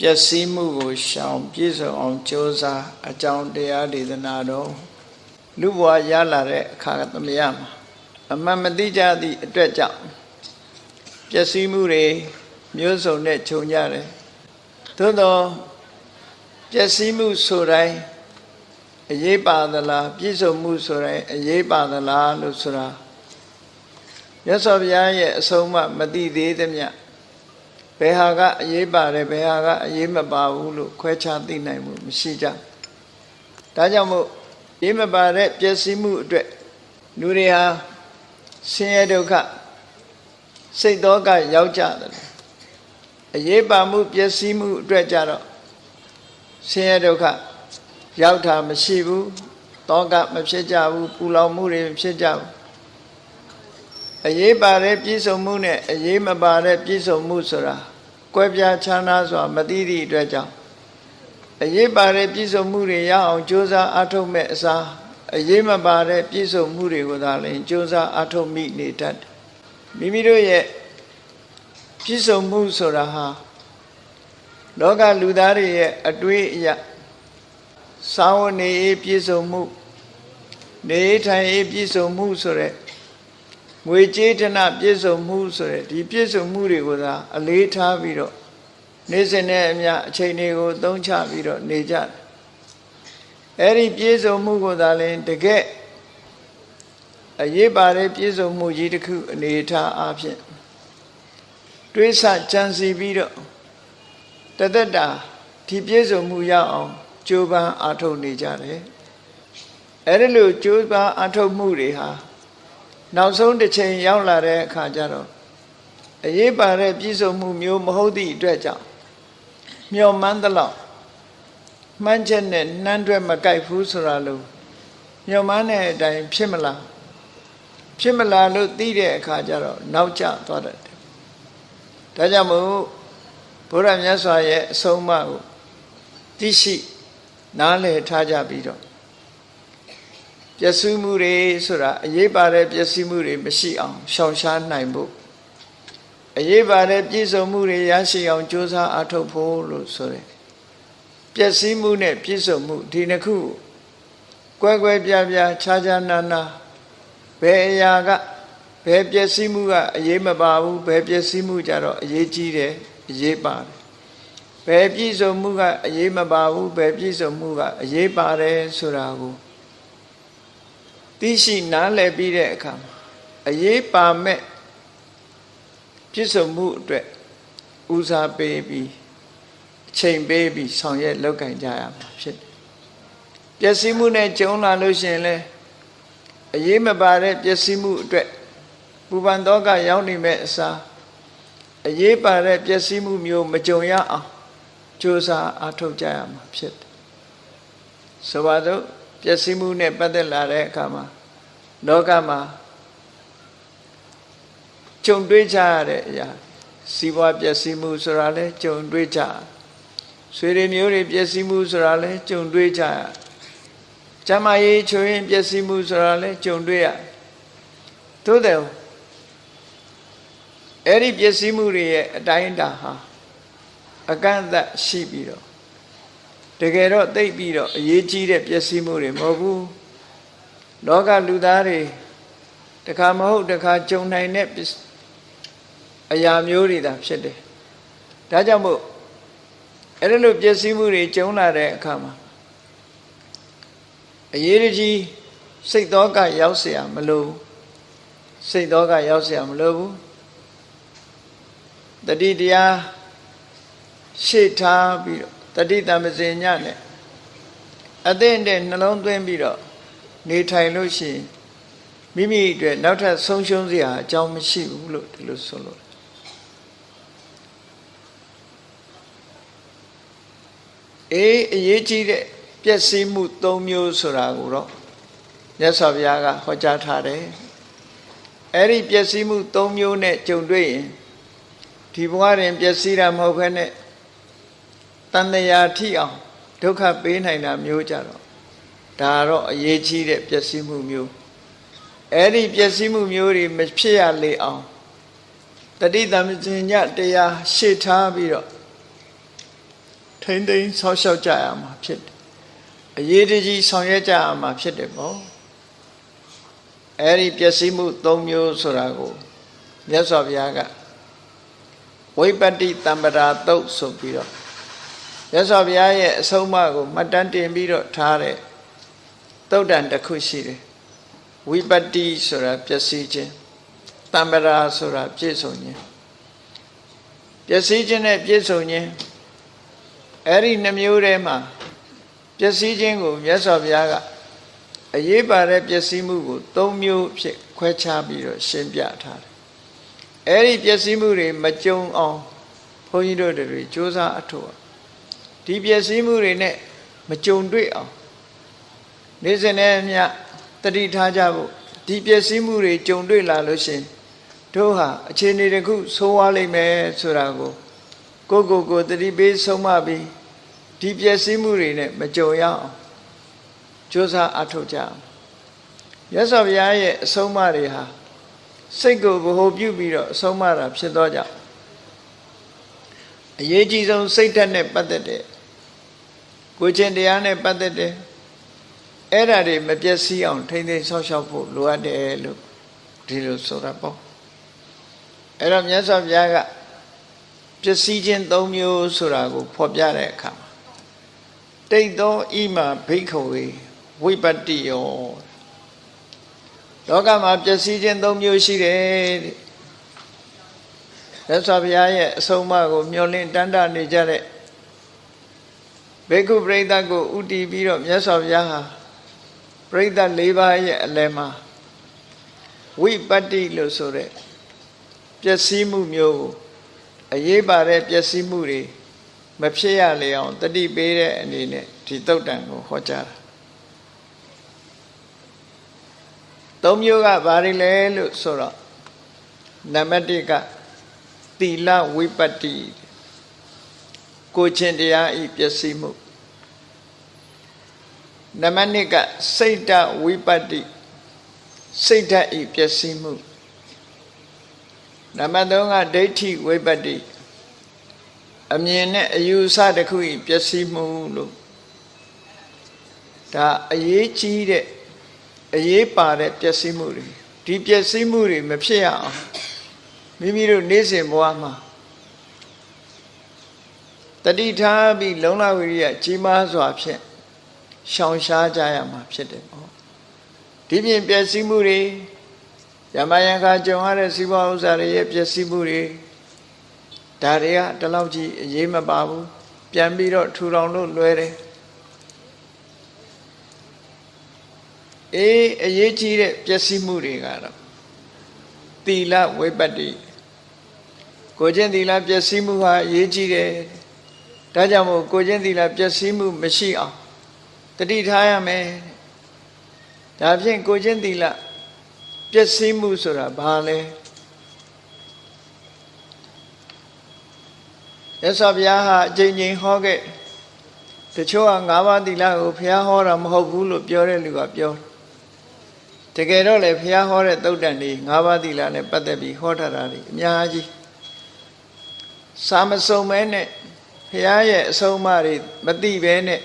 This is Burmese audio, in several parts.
ပျက်စီးမှုကိုရှောင်ပြည့်စုံအောင်ကြိုးစားအကြောင်းတရားဒေသနာတော်လူဘဝရလာတဲ့အခါသမယမှာအမှန်မသိကြသည့်အတွက်ကြောင့်ပျက်စီးမှုတွေမျိုးစုံနဲ့ခြုံကြတယ်သို့တော့ပျက်စီးမှုဆိုတိုင်းအရေးပါသလားပြည့်စုံမှုဆိုတိုင်းအရေးပါသလားလို့ဆိုတာရသော်ဘုရားရဲ့အဆုံးအမမသိသေးသမျှ ဘယ်ဟာကအရေးပါတယ်ဘယ်ဟာကအရေးမပါဘူးလို့ခွဲခြားသိနိုင်မှုမရှိကြဒါကြောင့်မို့ရေးမပါတဲ့ပျက်စီးမှုအတွက်လူတွေဟာဆင်းရဲဒုက္ခစိတ်သောကရောက်ကြတယ်အရေးပါမှုပျက်စီးမှုအတွက်ကြတော့ဆင်းရဲဒုက္ခရောက်တာမရှိဘူးတောကမဖြစ်ကြဘူးပူလောင်မှုတွေမဖြစ်ကြဘူး အရေးပါတဲ့ပြည့်စုံမှုနဲ့အရေးမပါတဲ့ပြည့်စုံမှုဆိုတာကွဲပြားခြားနားစွာမသိသည့်အတွက်ကြောင့်အရေးပါတဲ့ပြည့်စုံမှုတွေရအောင်ကြိုးစားအားထုတ်မဲ့အစားအရေးမပါတဲ့ပြည့်စုံမှုတွေကိုသာလျှင်ကြိုးစားအားထုတ်မိနေတတ်တယ်မိမိတို့ရဲ့ပြည့်စုံမှုဆိုတာဟာလောကလူသားတွေရဲ့အတွေးအရစာဝနေပြည့်စုံမှုနေထိုင်ပြည့်စုံမှုဆိုတဲ့ ငွေကြေးဌနပြည့်စုံမှုဆိုတဲ့ဒီပြည့်စုံမှုတွေကိုသာအလေးထားပြီးတော့နေ့စဉ်နဲ့အမျှအချိန်တွေကိုသုံးချပြီးတော့နေကြတယ်အဲ့ဒီပြည့်စုံမှုကိုသာလျှင်တကယ်အရေးပါတဲ့ပြည့်စုံမှုကြီးတစ်ခုအနေထားအဖြစ်တွေးဆကြံစီပြီးတော့တသက်တာဒီပြည့်စုံမှုရအောင်ကြိုးပမ်းအားထုတ်နေကြတယ်အဲ့ဒီလိုကြိုးပမ်းအားထုတ်မှုတွေဟာ နောက်ဆုံးတစ်ချိန်ရောက်လာတဲ့အခါကျတော့အရေးပါတဲ့ပြည့်စုံမှုမျိုးမဟုတ်သည့်အတွက်ကြောင့်မျော်မှန်းသလောက်မှန်းချက်နဲ့နှမ်းတွဲမကြိုက်ဘူးဆိုတာလို့မျော်မှန်းတဲ့အတိုင်းဖြစ်မလားဖြစ်မလားလို့သိတဲ့အခါကျတော့နောက်ကျသွားတတ်တယ်ဒါကြောင့်မို့ဘုရားမြတ်စွာရဲ့အဆုံးအမကိုသိရှိနားလည်ထားကြပြီးတော့ ပျက်စီးမှုတွေဆိုတာအရေးပါတဲ့ပျက်စီးမှုတွေမရှိအောင်ရှောင်ရှားနိုင်ဖို့အရေးပါတဲ့ပြည့်စုံမှုတွေရရှိအောင်ကြိုးစားအားထုတ်ဖို့လို့ဆိုတယ်ပျက်စီးမှုနဲ့ပြည့်စုံမှုဒီနှစ်ခုကွဲကွဲပြားပြားခြားခြားနားနားဘယ်အရာကဘယ်ပျက်စီးမှုကအရေးမပါဘူးဘယ်ပျက်စီးမှုကြတော့အရေးကြီးတယ်အရေးပါတယ်ဘယ်ပြည့်စုံမှုကအရေးမပါဘူးဘယ်ပြည့်စုံမှုကအရေးပါတယ်ဆိုတာကို သိရှိနားလည်ပြီးတဲ့အခါအရေးပါမဲ့ပြည့်စုံမှုအတွက်ဦးစားပေးပြီးအချိန်ပေးပြီးဆောင်ရွက်လုပ်ကင်ကြရမှာဖြစ်တယ်ပျက်စီးမှုနဲ့ကြုံလာလို့ရှိရင်လည်းအရေးမပါတဲ့ပျက်စီးမှုအတွက်ပူပန်တော့ကရောက်နေမဲ့အစားအရေးပါတဲ့ပျက်စီးမှုမျိုးမကြုံရအောင်ကြိုးစားအားထုတ်ကြရမှာဖြစ်တယ်ဆိုပါတော့ ပျက်စီးမှုနဲ့ပတ်သက်လာတဲ့အခါမှာလောကမှာကြုံတွေ့ကြရတဲ့အရာစီးပွားပျက်စီးမှုဆိုတာလဲကြုံတွေ့ကြဆွေတွေမျိုးတွေပျက်စီးမှုဆိုတာလဲကြုံတွေ့ကြရကျမရေးချွေရင်ပျက်စီးမှုဆိုတာလဲကြုံတွေ့ရသို့တယ်အဲ့ဒီပျက်စီးမှုတွေရဲ့အတိုင်းအတာဟာအကန့်အသတ်ရှိပြီးတော့ တကယ်တော့သိပ်ပြီးတော့အရေးကြီးတဲ့ပျက်စီးမှုတွေမဟုတ်ဘူးလောကလူသားတွေတခါမဟုတ်တခါကြုံနိုင်တဲ့အရာမျိုးတွေသာဖြစ်တယ်ဒါကြောင့်မို့အဲ့ဒီလိုပျက်စီးမှုတွေကြုံလာတဲ့အခါမှာအရေးကြီးစိတ်သောကရောက်เสียမလို့စိတ်သောကရောက်เสียမလို့ဘူးတတိတရားရှေ့ထားပြီးတော့ တတိတမစင်ညနဲ့အသင့်တဲ့နှလုံးသွင်းပြီးတော့နေထိုင်လို့ရှိရင်မိမိအတွက်နောက်ထပ်ဆုံးရှုံးစရာအကြောင်းမရှိဘူးလို့ဒီလိုဆိုလို့အေးအရေးကြီးတဲ့ပျက်စီးမှု၃မျိုးဆိုတာကိုတော့မြတ်စွာဘုရားကဟောကြားထားတယ်အဲ့ဒီပျက်စီးမှု၃မျိုးနဲ့ကြုံတွေ့ရင်ဒီဘဝတွင်ပျက်စီးတာမဟုတ်ဘဲနဲ့ တန်တရာထိအောင်ဒုက္ခပေးနိုင်တာမျိုးကြတော့ဒါတော့အရေးကြီးတဲ့ပျက်စီးမှုမျိုးအဲ့ဒီပျက်စီးမှုမျိုးတွေမဖြစ်ရလေအောင်တတိတမဉ္ဇညတရားရှေ့ထားပြီးတော့ထိမ့်သိမ်းဆောက်ရှောက်ကြရမှာဖြစ်တယ်အရေးတကြီးဆောင်ရွက်ကြရမှာဖြစ်တယ်ပေါ့အဲ့ဒီပျက်စီးမှု၃မျိုးဆိုတာကိုမြတ်စွာဘုရားကဝိပတ္တိတံပရာတုတ်ဆိုပြီးတော့ မြတ်စွာဘုရားရဲ့အဆုံးအမကိုမှတ်တမ်းတင်ပြီးတော့ထားတဲ့တုတ်တန်တစ်ခုရှိတယ်ဝိပတ္တိဆိုတာပျက်စီးခြင်းတံပရာဆိုတာပြည့်စုံခြင်းပျက်စီးခြင်းနဲ့ပြည့်စုံခြင်းအဲ့ဒီနှမျိုးထဲမှာပျက်စီးခြင်းကိုမြတ်စွာဘုရားကအရေးပါတဲ့ပျက်စီးမှုကို၃မျိုးဖြစ်ခွဲခြားပြီးတော့ရှင်းပြထားတယ်အဲ့ဒီပျက်စီးမှုတွေမကြုံအောင်ဘုန်းကြီးတို့တွေစ조사အထောက် ဒီပျက်စီးမှုတွေနဲ့မကြုံတွေ့အောင်နေ့စဉ်နဲ့အမျှတတိထားကြဖို့ဒီပျက်စီးမှုတွေကြုံတွေ့လာလို့ရှိရင်တို့ဟာအခြေအနေတစ်ခုဆိုးဝါးလိမ့်မယ်ဆိုတာကိုကိုကိုကိုတတိပေးဆုံးမပြီးဒီပျက်စီးမှုတွေနဲ့မကြုံရအောင်ကြိုးစားအထောက်ကြအောင်မြတ်စွာဘုရားရဲ့အဆုံးအမတွေဟာစိတ်ကိုဗဟိုပြုပြီးတော့အဆုံးအမတာဖြစ်သောကြောင့်အရေးကြီးဆုံးစိတ်ဓာတ်နဲ့ပတ်သက်တဲ့ ကိုချင်းတရားနဲ့ပတ်သက်တဲ့အဲ့ဓာတွေမပြည့်စည်အောင်ထိမ့်သိမ်းဆောက်ရှောက်ဖို့လိုအပ်တယ်လို့ဒီလိုဆိုတာပေါ့အဲ့တော့မြတ်စွာဘုရားကပျက်စီးခြင်း၃မျိုးဆိုတာကိုဖော်ပြတဲ့အခါမှာတိတ်သောဣမဘိက္ခဝေဝိပတ္တိယောလောကမှာပျက်စီးခြင်း၃မျိုးရှိတယ်တဲ့မြတ်စွာဘုရားရဲ့အဆုံးအမကိုမျှော်လင့်တန်တနေကြတဲ့ ဘေကုပရိသတ်ကိုဥတည်ပြီးတော့မြတ်စွာဘုရားဟာပရိသတ်၄ပါးရဲ့အလယ်မှာဝိပတ္တိလို့ဆိုတဲ့ပျက်စီးမှုမျိုးကိုအရေးပါတဲ့ပျက်စီးမှုတွေမဖြစ်ရလေအောင်တတိပေးတဲ့အနေနဲ့ဒီတုတ်တန်ကိုဟောကြားတာသုံးမျိုးကဘာတွေလဲလို့ဆိုတော့နံပါတ်1ကသီလဝိပတ္တိ ကိုချင်းတရားဤပျက်စီးမှုနံပါတ်2ကစိတ်တဝိပတ္တိစိတ်ဓာတ်ဤပျက်စီးမှုနံပါတ်3ကဒိဋ္ဌိဝိပတ္တိအမြင်နဲ့အယူအဆတစ်ခုဤပျက်စီးမှုလို့ဒါအရေးကြီးတဲ့အရေးပါတဲ့ပျက်စီးမှုတွေဒီပျက်စီးမှုတွေမဖြစ်ရအောင်မိမိတို့နေ့စဉ်ဘဝမှာ တတိထားပြီးလုံလဝိရိယကြီးမားစွာဖြင့်ရှောင်ရှားကြရမှာဖြစ်တယ်ပေါ့ဒီပြင်ပျက်စီးမှုတွေယမယံခါကြုံရတဲ့စီးပွားဥစ္စာတွေရဲ့ပျက်စီးမှုတွေဒါတွေကတလောက်ကြီးအရေးမပါဘူးပြန်ပြီးတော့ထူထောင်လို့လွယ်တယ်အေးအရေးကြီးတဲ့ပျက်စီးမှုတွေကတော့သီလဝိပတ္တိကိုချင်းသီလပျက်စီးမှုဟာအရေးကြီးတယ် ဒါကြောင့်မို့ကိုချင်းသီလပျက်စီးမှုမရှိအောင်တတိထားရမယ်ဒါဖြင့်ကိုချင်းသီလပျက်စီးမှုဆိုတာဘာလဲရသော်ဘုရားဟာအကြိမ်ကြိမ်ဟောခဲ့တချို့က၅ပါးသီလကိုဘုရားဟောတာမဟုတ်ဘူးလို့ပြောတဲ့လူကပြောတကယ်တော့လေဘုရားဟောတဲ့သုတ်တန်တွေ၅ပါးသီလနဲ့ပတ်သက်ပြီးဟောထားတာတွေအများကြီးစာမစုံမဲနဲ့ ဘုရားရဲ့အဆုံးအမတွေမသိဘဲနဲ့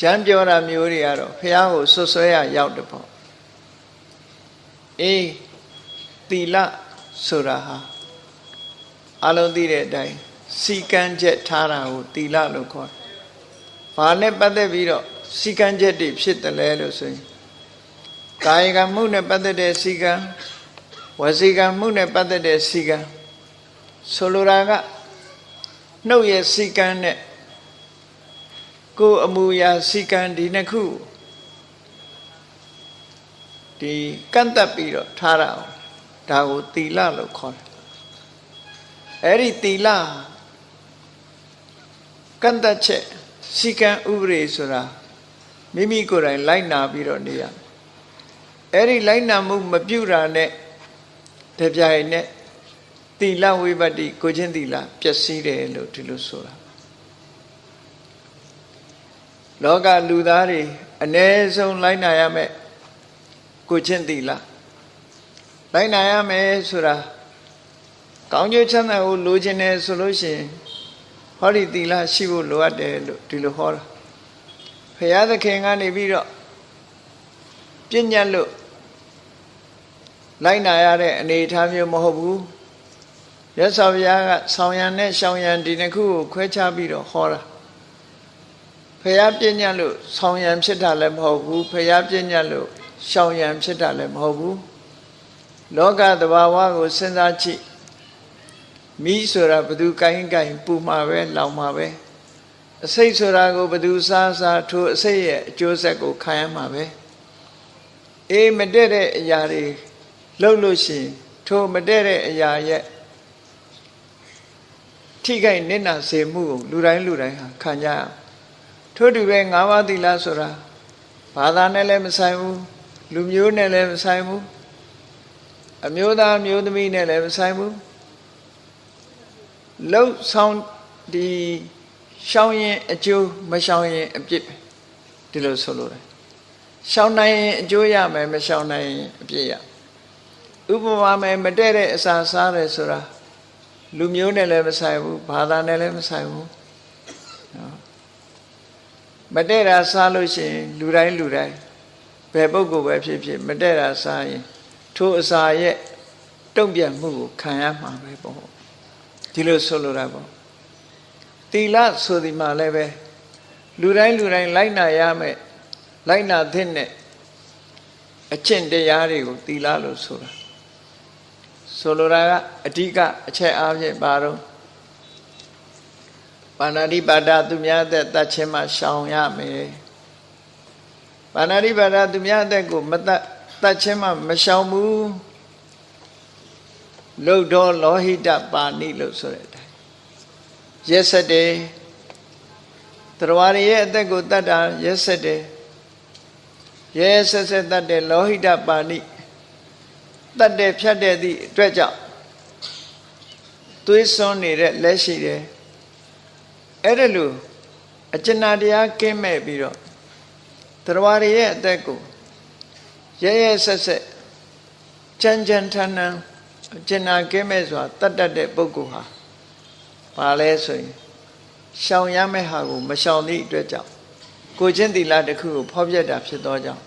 ရမ်းပြောတာမျိုးတွေကတော့ဘုရားကိုဆွဆွဲရရောက်တယ်ပေါ့အေးသီလဆိုတာဟာအလုံးသိတဲ့အတိုင်းစီကံချက်ထားတာကိုသီလလို့ခေါ်တယ်။ဘာနဲ့ပတ်သက်ပြီးတော့စီကံချက်တွေဖြစ်တယ်လဲလို့ဆိုရင်ကာယကမှုနဲ့ပတ်သက်တဲ့စီကံဝစီကံမှုနဲ့ပတ်သက်တဲ့စီကံဆိုလိုတာက နှုတ်ရဲ့စီကံနဲ့ကိုယ်အမူအရာစီကံဒီနှစ်ခုဒီကန့်တက်ပြီးတော့ထားတာဒါကိုသီလလို့ခေါ်တယ်အဲ့ဒီသီလကန့်တက်ချက်စီကံဥပဒေဆိုတာမိမိကိုယ်တိုင်လိုက်နာပြီးတော့နေရအဲ့ဒီလိုက်နာမှုမပြုတာနဲ့တပြိုင်နဲ့ သီလဝိပတ္တိကိုချင်းသီလပျက်စီးတယ်လို့ဒီလိုဆိုတာလောကလူသားတွေအ ਨੇ ဆုံးလိုက်နာရမယ်ကိုချင်းသီလလိုက်နာရမယ်ဆိုတာကောင်းကျိုးချမ်းသာကိုလိုချင်တယ်ဆိုလို့ရှိရင်ဟောဒီသီလရှိဖို့လိုအပ်တယ်လို့ဒီလိုဟောတာဘုရားသခင်ကနေပြီးတော့ပြဉ္ညတ်လို့လိုက်နာရတဲ့အနေအထားမျိုးမဟုတ်ဘူး ရသော်ဘုရားကဆောင်းရံနဲ့ရှောင်းရံဒီနှစ်ခုကိုခွဲခြားပြီးတော့ဟောတာဖះပြဉ္ညတ်လို့ဆောင်းရံဖြစ်တာလည်းမဟုတ်ဘူးဖះပြဉ္ညတ်လို့ရှောင်းရံဖြစ်တာလည်းမဟုတ်ဘူးလောကသဘာဝကိုစဉ်းစားကြည့်မိဆိုတာဘသူကိုင်းကိုင်းပူမှာပဲလောင်မှာပဲအစိတ်ဆိုတာကိုဘသူစားစားထိုအစိတ်ရဲ့အကျိုးဆက်ကိုခံရမှာပဲအေးမတည့်တဲ့အရာတွေလှုပ်လို့ရှိရင်ထိုမတည့်တဲ့အရာရဲ့ ထိခိုက်နစ်နာစေမှုကိုလူတိုင်းလူတိုင်းဟာခံကြရအောင်ထို့တူပဲ၅ပါးသီလဆိုတာဘာသာနဲ့လည်းမဆိုင်ဘူးလူမျိုးနဲ့လည်းမဆိုင်ဘူးအမျိုးသားမျိုးသမီးနဲ့လည်းမဆိုင်ဘူးလှုပ်ဆောင်ဒီရှောင်းရင်အကျိုးမရှောင်းရင်အပြစ်ဒီလိုဆိုလို့တယ်ရှောင်းနိုင်ရင်အကျိုးရမယ်မရှောင်းနိုင်ရင်အပြစ်ရဥပမာမယ်မတည့်တဲ့အစာစားတယ်ဆိုတာ လူမျိုးနဲ့လည်းမဆိုင်ဘူးဘာသာနဲ့လည်းမဆိုင်ဘူးနော်မတည့်တာစားလို့ရှိရင်လူတိုင်းလူတိုင်းဘယ်ပုဂ္ဂိုလ်ပဲဖြစ်ဖြစ်မတည့်တာစားရင်ထိုအစာရဲ့တုံ့ပြန်မှုကိုခံရမှာပဲပေါ့ဒီလိုဆိုလိုတာပေါ့တီလဆိုဒီမှာလည်းပဲလူတိုင်းလူတိုင်းလိုက်နာရမယ်လိုက်နာသင့်တဲ့အကျင့်တရားတွေကိုတီလလို့ဆိုတာ ဆိုလိုတာကအဓိကအချက်အားဖြင့်ပါတော့ပါဏာတိပါဒသူများသက်တတ်ခြင်းမှရှောင်ရမယ်ပါဏာတိပါဒသူများသက်ကိုမတတ်တတ်ခြင်းမှမရှောင်ဘူးလုတ်တော်လောဟိတပါဏိလို့ဆိုတဲ့အတိုင်းရက်ဆက်တယ်တရားရရဲ့အသက်ကိုတတ်တာရက်ဆက်တယ်ရဲဆက်ဆက်တတ်တယ်လောဟိတပါဏိ တတ်တယ်ဖြတ်တယ်သည့်အတွက်ကြောင့်သွေးစွန်းနေတဲ့လက်ရှိတယ်အဲ့ဒါလို့အကျဉ်းတရားကင်းမဲ့ပြီးတော့တရားရရဲ့အသက်ကိုရဲရဲဆက်ဆက်ကြမ်းကြမ်းထန်ထန်အကျဉ်းကင်းမဲ့စွာတတ်တတ်တဲ့ပုဂ္ဂိုလ်ဟာဘာလဲဆိုရင်ရှောင်ရမယ့်ဟာကိုမရှောင်သည့်အတွက်ကြောင့်ကိုချင်းသီလတစ်ခုကိုဖောက်ပြတာဖြစ်သောကြောင့်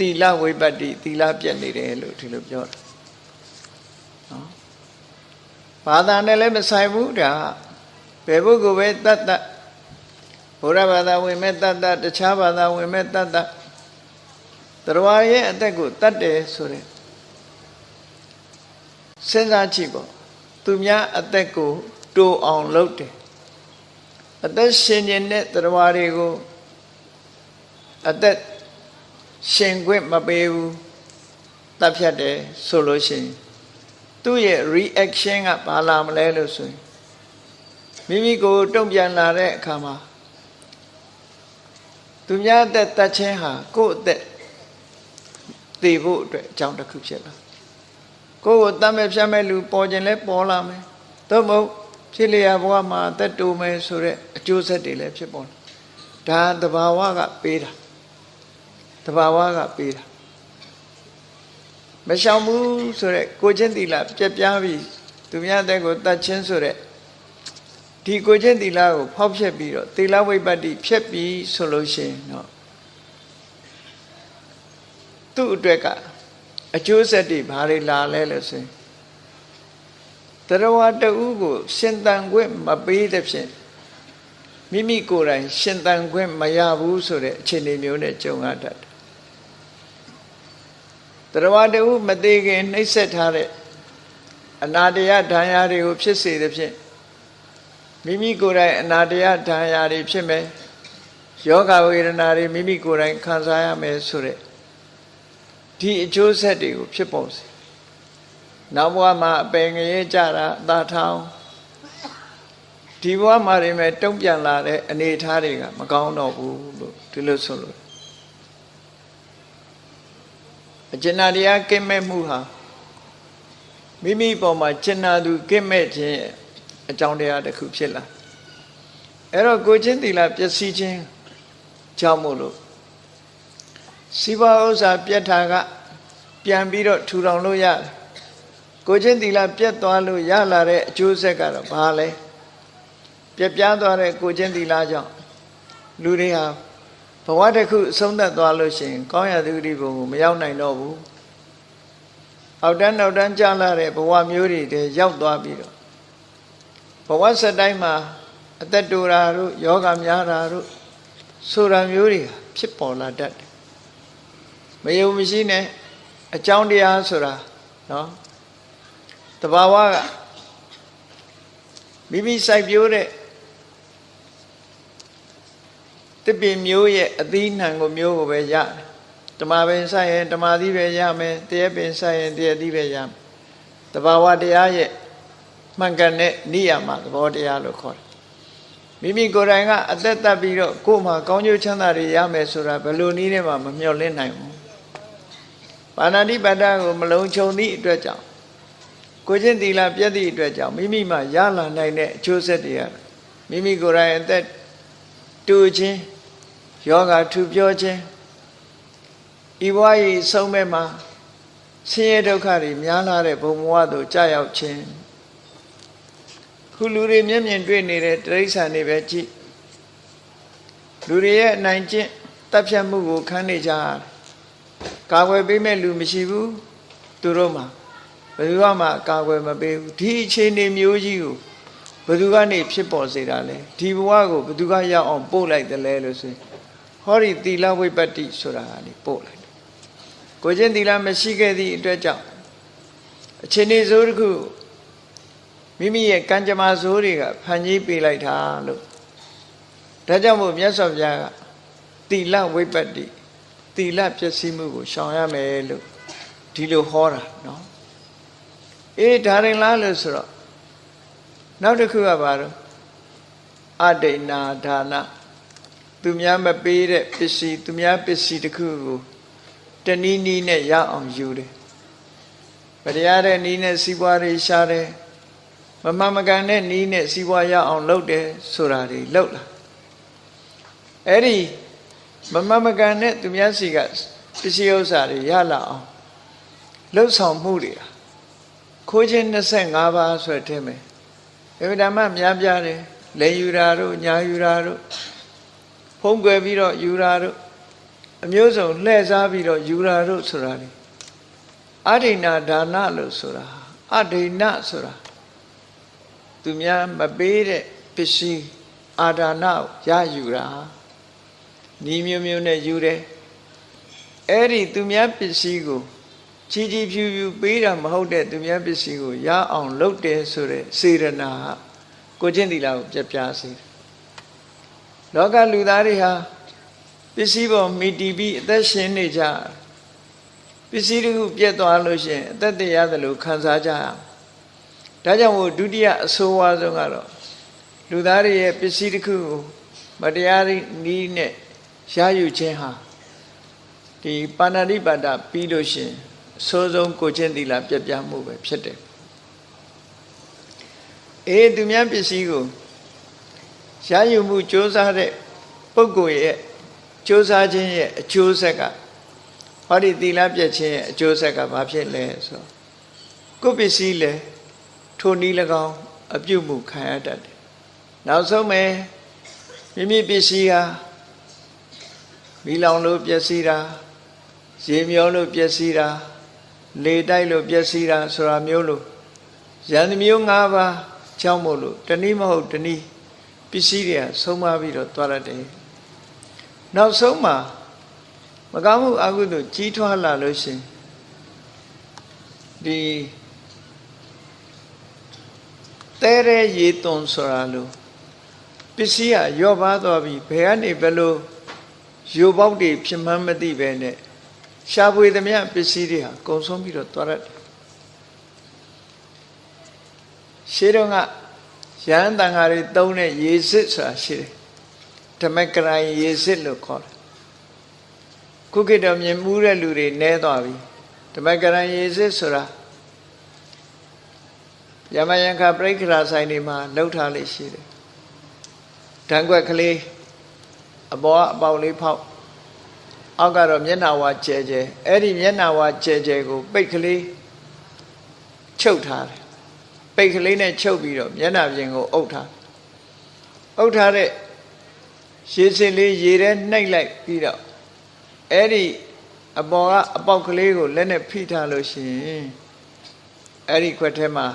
သီလဝိပတ္တိသီလပြတ်နေတယ်လို့ဒီလိုပြောတာနော်ဘာသာနဲ့လည်းမဆိုင်ဘူးဒါဘယ်ပုဂ္ဂိုလ်ပဲတတ်တတ်ဘုရားဘာသာဝင်မဲ့တတ်တတ်တခြားဘာသာဝင်မဲ့တတ်တတ်တရားရဲ့အသက်ကိုတတ်တယ်ဆိုတဲ့စဉ်းစားကြည့်ပေါ့သူများအသက်ကိုတိုးအောင်လုပ်တယ်အသက်ရှင်နေတဲ့တရားတွေကိုအသက် ရှင်ခွင့်မပေးဘူးတတ်ဖြတ်တယ်ဆိုလို့ရှိရင်သူ့ရဲ့ reaction ကဘာလာမလဲလို့ဆိုရင်မိမိကိုတုံ့ပြန်လာတဲ့အခါမှာသူများအသက်တတ်ခြင်းဟာကိုယ့်အသက်သိဖို့အတွက်အကြောင်းတစ်ခုဖြစ်လာကိုယ့်ကိုတတ်မဲ့ဖြတ်မဲ့လူပေါ်ခြင်းလဲပေါ်လာမယ်သို့မဟုတ်ဖြစ်လျာဘဝမှာအသက်တူမယ်ဆိုတဲ့အကျိုးဆက်တွေလည်းဖြစ်ပေါ်လာဒါသဘာဝကပေးတာတ ဘာဝကပေးတာမရှောင်ဘူးဆိုရက်ကိုချင်းတီလာပြက်ပြားပြီးသူများတဲ့ကိုတတ်ချင်းဆိုရက်ဒီကိုချင်းတီလာကိုဖောက်ဖြက်ပြီးတော့တီလာဝိပတ္တိဖြက်ပြီးဆိုလို့ရှိရင်တော့သူ့အတွက်ကအကျိုးဆက်တွေဘာတွေလာလဲလို့ဆိုရင်တရားဝတ္တူကိုရှင်တန်ခွင့်မပေးတဲ့ဖြင့်မိမိကိုယ်တိုင်ရှင်တန်ခွင့်မရဘူးဆိုတဲ့အခြေအနေမျိုးနဲ့ကြုံရတတ်တယ် တရားတူမသေးခင်နှိမ့်ဆက်ထားတဲ့အနာတရဒဏ်ရာတွေကိုဖြစ်စေသဖြင့်မိမိကိုယ်တိုင်အနာတရဒဏ်ရာတွေဖြစ်မယ်ယောဂဝေဒနာတွေမိမိကိုယ်တိုင်ခံစားရမယ်ဆိုတဲ့ဒီအကျိုးဆက်တွေကိုဖြစ်ပေါ်စေနောက်ဘဝမှာအပင်ငရဲကြတာအသာထောင်ဒီဘဝမှာတွေမဲ့တုံ့ပြန်လာတဲ့အနေအထားတွေကမကောင်းတော့ဘူးလို့ဒီလိုဆိုလို့ အကျဉ်းတရားကင်းမဲ့မှုဟာမိမိပေါ်မှာကျဉ်းနာသူကင်းမဲ့ခြင်းအကြောင်းတရားတစ်ခုဖြစ်လာအဲ့တော့ကိုချင်းတီလာပျက်စီးခြင်းကြောင့်မို့လို့စီးပွားဥစ္စာပြတ်တာက ပြန်ပြီးတော့ထူထောင်လို့ရတယ်ကိုချင်းတီလာပြတ်သွားလို့ရလာတဲ့အကျိုးဆက်ကတော့ဘာလဲပြက်ပြားသွားတဲ့ကိုချင်းသီလကြောင့်လူတွေဟာ ဘဝတစ်ခုအဆုံးသတ်သွားလို့ရှိရင်ကောင်းရာသုတိဘုံကိုမရောက်နိုင်တော့ဘူးအောက်တန်းနောက်တန်းကြာလာတဲ့ဘဝမျိုးတွေတည်းရောက်သွားပြီးတော့ဘဝဆက်တိုင်းမှာအသက်တူတာတို့ယောဂများတာတို့ဆိုတာမျိုးတွေဖြစ်ပေါ်လာတတ်တယ်မယုံမရှိနဲ့အကြောင်းတရားဆိုတာနော်တဘာဝကမိမိစိုက်ပျိုးတဲ့ တပင်မျိုးရဲ့အသီးနှံကိုမျိုးကိုပဲရတယ်ဓမ္မပင်စိုက်ရင်ဓမ္မသီးပဲရမယ်တရက်ပင်စိုက်ရင်တရက်သီးပဲရမယ်တဘာဝတရားရဲ့မှန်ကန်တဲ့နိယာမသဘောတရားလို့ခေါ်တယ်မိမိကိုယ်တိုင်ကအသက်သက်ပြီးတော့ကိုယ်မှာကောင်းကျိုးချမ်းသာတွေရမယ်ဆိုတာဘယ်လိုနည်းနဲ့မှမမျှော်လင့်နိုင်ဘူးပါဏာတိပါဒကိုမလုံးချုံသည့်အတွက်ကြောင့်ကိုချင်းတီလာပြည့်သည့်အတွက်ကြောင့်မိမိမှရလာနိုင်တဲ့အကျိုးဆက်တွေကမိမိကိုယ်တိုင်အသက် တူခြင်းယောဂထူပြောခြင်းဤဘဝ၏ဆုံးမဲ့မှာဆင်းရဲဒုက္ခတွေများလာတဲ့ဘုံဘဝသို့ကြာရောက်ခြင်းခုလူတွေမျက်မြင်တွေ့နေတဲ့တိရစ္ဆာန်တွေပဲကြည့်လူတွေရဲ့အနိုင်ကျင့်တပ်ဖြတ်မှုကိုခံနေကြရတယ်ကာကွယ်ပေးမဲ့လူမရှိဘူးသူတို့မှာဘယ်သူမှကာကွယ်မပေးဘူးဒီအခြေအနေမျိုးကြီးကို ဘယ်သူကနေဖြစ်ပေါ်စေတာလဲဒီဘဝကိုဘယ်သူကရောက်အောင်ပို့လိုက်တယ်လဲလို့ဆိုရင်ဟောဒီသီလဝိပတ္တိဆိုတာကနေပို့လိုက်ကိုချင်းသီလမရှိခဲ့သည့်အတွက်ကြောင့်အခြေအနေဆိုးတစ်ခုမိမိရဲ့ကံကြမ္မာဆိုးတွေကဖန်ကြီးပေးလိုက်တာလို့ဒါကြောင့်မို့မြတ်စွာဘုရားကသီလဝိပတ္တိသီလပျက်စီးမှုကိုရှောင်ရမယ်လို့ဒီလိုဟောတာနော်အေးဒါရင်လားလို့ဆိုတော့ နောက်တစ်ခုကဘာလို့အဒိနာဒါနသူများမပေးတဲ့ပစ္စည်းသူများပစ္စည်းတစ်ခုကိုတနည်းနည်းနဲ့ရအောင်ယူတယ်ဗတရားတဲ့နည်းနဲ့စီးပွားတွေရှားတယ်မမမကန်တဲ့နည်းနဲ့စီးပွားရအောင်လုပ်တယ်ဆိုတာတွေလုပ်လာအဲ့ဒီမမမကန်တဲ့သူများစီကပစ္စည်းဥစ္စာတွေရလာအောင်လှုပ်ဆောင်မှုတွေခိုးခြင်း25ပါးဆိုတဲ့ထဲမှာ အဗဓမ္မများပြားတယ်လေယူတာတို့ညာယူတာတို့ဖုံးကွယ်ပြီးတော့ယူတာတို့အမျိုးစုံလှည့်စားပြီးတော့ယူတာတို့ဆိုတာလေအဒိဏဒါနလို့ဆိုတာအဒိဏဆိုတာသူများမပေးတဲ့ပစ္စည်းအာဒါနရယူတာဤမျိုးမျိုးနဲ့ယူတယ်အဲ့ဒီသူများပစ္စည်းကို ချီချီဖြူဖြူပေးတာမဟုတ်တဲ့သူများပစ္စည်းကိုရအောင်လုပ်တယ်ဆိုတဲ့စေရနာကိုချင်းတီလာကိုပြပြစေတယ်လောကလူသားတွေဟာပစ္စည်းပေါ်မိတီပြီးအသက်ရှင်နေကြပစ္စည်းတစ်ခုပြတ်သွားလို့ရှိရင်အသက်တရသလိုခံစားကြရဒါကြောင့်မို့ဒုတိယအဆိုးဝါးဆုံးကတော့လူသားတွေရဲ့ပစ္စည်းတစ်ခုကိုမတရားနည်းနဲ့ရယူခြင်းဟာဒီပါဏာတိပါဒပြီးလို့ရှိရင် အဆိုးဆုံးကိုချင်းသီလပြပြမှုပဲဖြစ်တယ်အေးသူများပစ္စည်းကိုရယူမှုစ조사တဲ့ပုဂ္ဂိုလ်ရဲ့စ조사ခြင်းရဲ့အကျိုးဆက်ကဟောဒီသီလပြည့်ခြင်းရဲ့အကျိုးဆက်ကဘာဖြစ်လဲဆိုကိုယ်ပစ္စည်းလဲထိုနည်း၎င်းအပြုတ်မှုခံရတတ်တယ်နောက်ဆုံးပဲမိမိပစ္စည်းဟာမိလောင်လို့ပျက်စီးတာရေမျောလို့ပျက်စီးတာ လေတိုက်လို့ပျက်စီးတာဆိုတာမျိုးလို့ရန်မျိုး၅ပါးကြောင့်မို့လို့တနည်းမဟုတ်တနည်းပစ္စည်းတွေကဆုံးမပြီးတော့သွားရတယ်နောက်ဆုံးမှာမကောင်းမှုအကုသို့ကြီးထွားလာလို့ရှင်ဒီတဲရဲရေသွန်ဆိုတာလို့ပစ္စည်းကရော့ပါသွားပြီဘယ်ကနေဘယ်လိုယူပေါက်တွေဖြစ်မှန်းမသိပဲနဲ့ ရှားပွေသမျှပစ္စည်းတွေဟာကုံဆုံးပြီးတော့သွားရတယ်ရှေးတုန်းကရဟန်းတန်ဃာတွေသုံးတဲ့ရေစစ်ဆိုတာရှိတယ်ဓမ္မကရိုင်ရေစစ်လို့ခေါ်တယ်ခုခေတ်တော့မြင်မှုတဲ့လူတွေနဲသွားပြီဓမ္မကရိုင်ရေစစ်ဆိုတာယမယံခပြိခရာဆိုင်တွေမှာလှုပ်ထားလေးရှိတယ်ဓာန်ွက်ကလေးအပေါ်အပေါက်လေးဖောက် အောက်ကတော့မျက်နှာဝါကျဲကျဲအဲ့ဒီမျက်နှာဝါကျဲကျဲကို ပိတ်ကလေးချုပ်ထားတယ်ပိတ်ကလေးနဲ့ချုပ်ပြီးတော့မျက်နှာပြင်ကိုအုပ်ထားအုပ်ထားတဲ့ရေစင်လေးရေထဲနှိပ်လိုက်ပြီးတော့အဲ့ဒီအပေါ်ကအပေါက်ကလေးကိုလက်နဲ့ဖိထားလို့ရှိရင်အဲ့ဒီခွက်ထဲမှာ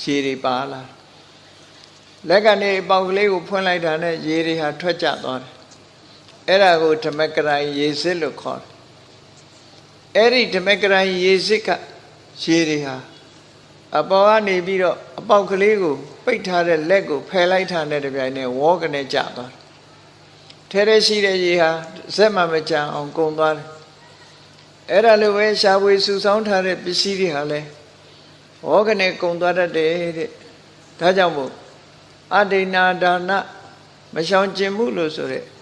ရေတွေပါလာလက်ကနေအပေါက်ကလေးကိုဖွင့်လိုက်တာနဲ့ရေတွေဟာထွက်ကျသွားတယ် အဲ့ဒါကိုဓမ္မကရိုင်ရေစစ်လို့ခေါ်တယ်အဲ့ဒီဓမ္မကရိုင်ရေစစ်ကရေတွေဟာအပေါ်ကနေပြီးတော့အပေါက်ကလေးကိုပိတ်ထားတဲ့လက်ကိုဖယ်လိုက်ထားတဲ့တပြိုင်နက်ဝေါကနေကျသွားတယ်ထဲထဲရှိတဲ့ရေဟာဇက်မှမကြအောင်ကုန်သွားတယ်အဲ့ဒါလိုပဲရှားပွေစုဆောင်းထားတဲ့ပစ္စည်းတွေဟာလည်းဝေါကနေကုန်သွားတတ်တယ်တဲ့ဒါကြောင့်မို့အဒိဏဒါနမရှောင်ကျင်မှုလို့ဆိုတဲ့ကို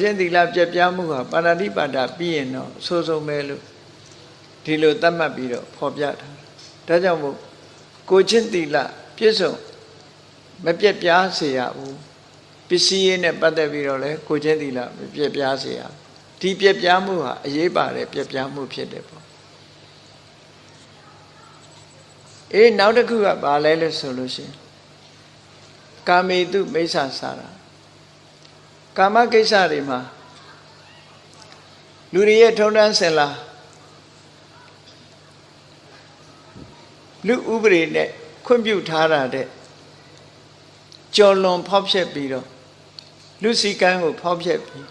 ချင်းသီလပြက်ပြားမှုဟာပါဏာတိပါဒပြီးရင်တော့အဆိုးဆုံးပဲလို့ဒီလိုသတ်မှတ်ပြီးတော့ဖော်ပြထားဒါကြောင့်မို့ကိုချင်းသီလပြည့်စုံမပြက်ပြားစေရဘူးပစ္စည်းရေးနဲ့ပတ်သက်ပြီးတော့လဲကိုချင်းသီလမပြက်ပြားစေရဒီပြက်ပြားမှုဟာအရေးပါတဲ့ပြက်ပြားမှုဖြစ်တယ်ပေါ့အေးနောက်တစ်ခုကဘာလဲလို့ဆိုလို့ရှိရင်ကာမေတုမိစ္ဆာစာရာ ကာမကိစ္စတွေမှာလူတွေရဲ့ထုံတန်းစင်လာလူဥပဒေနဲ့ခွင့်ပြုထားတာတဲ့ကြော်လွန်ဖောက်ဖျက်ပြီးတော့လူစီကံကိုဖောက်ဖျက်ပြီး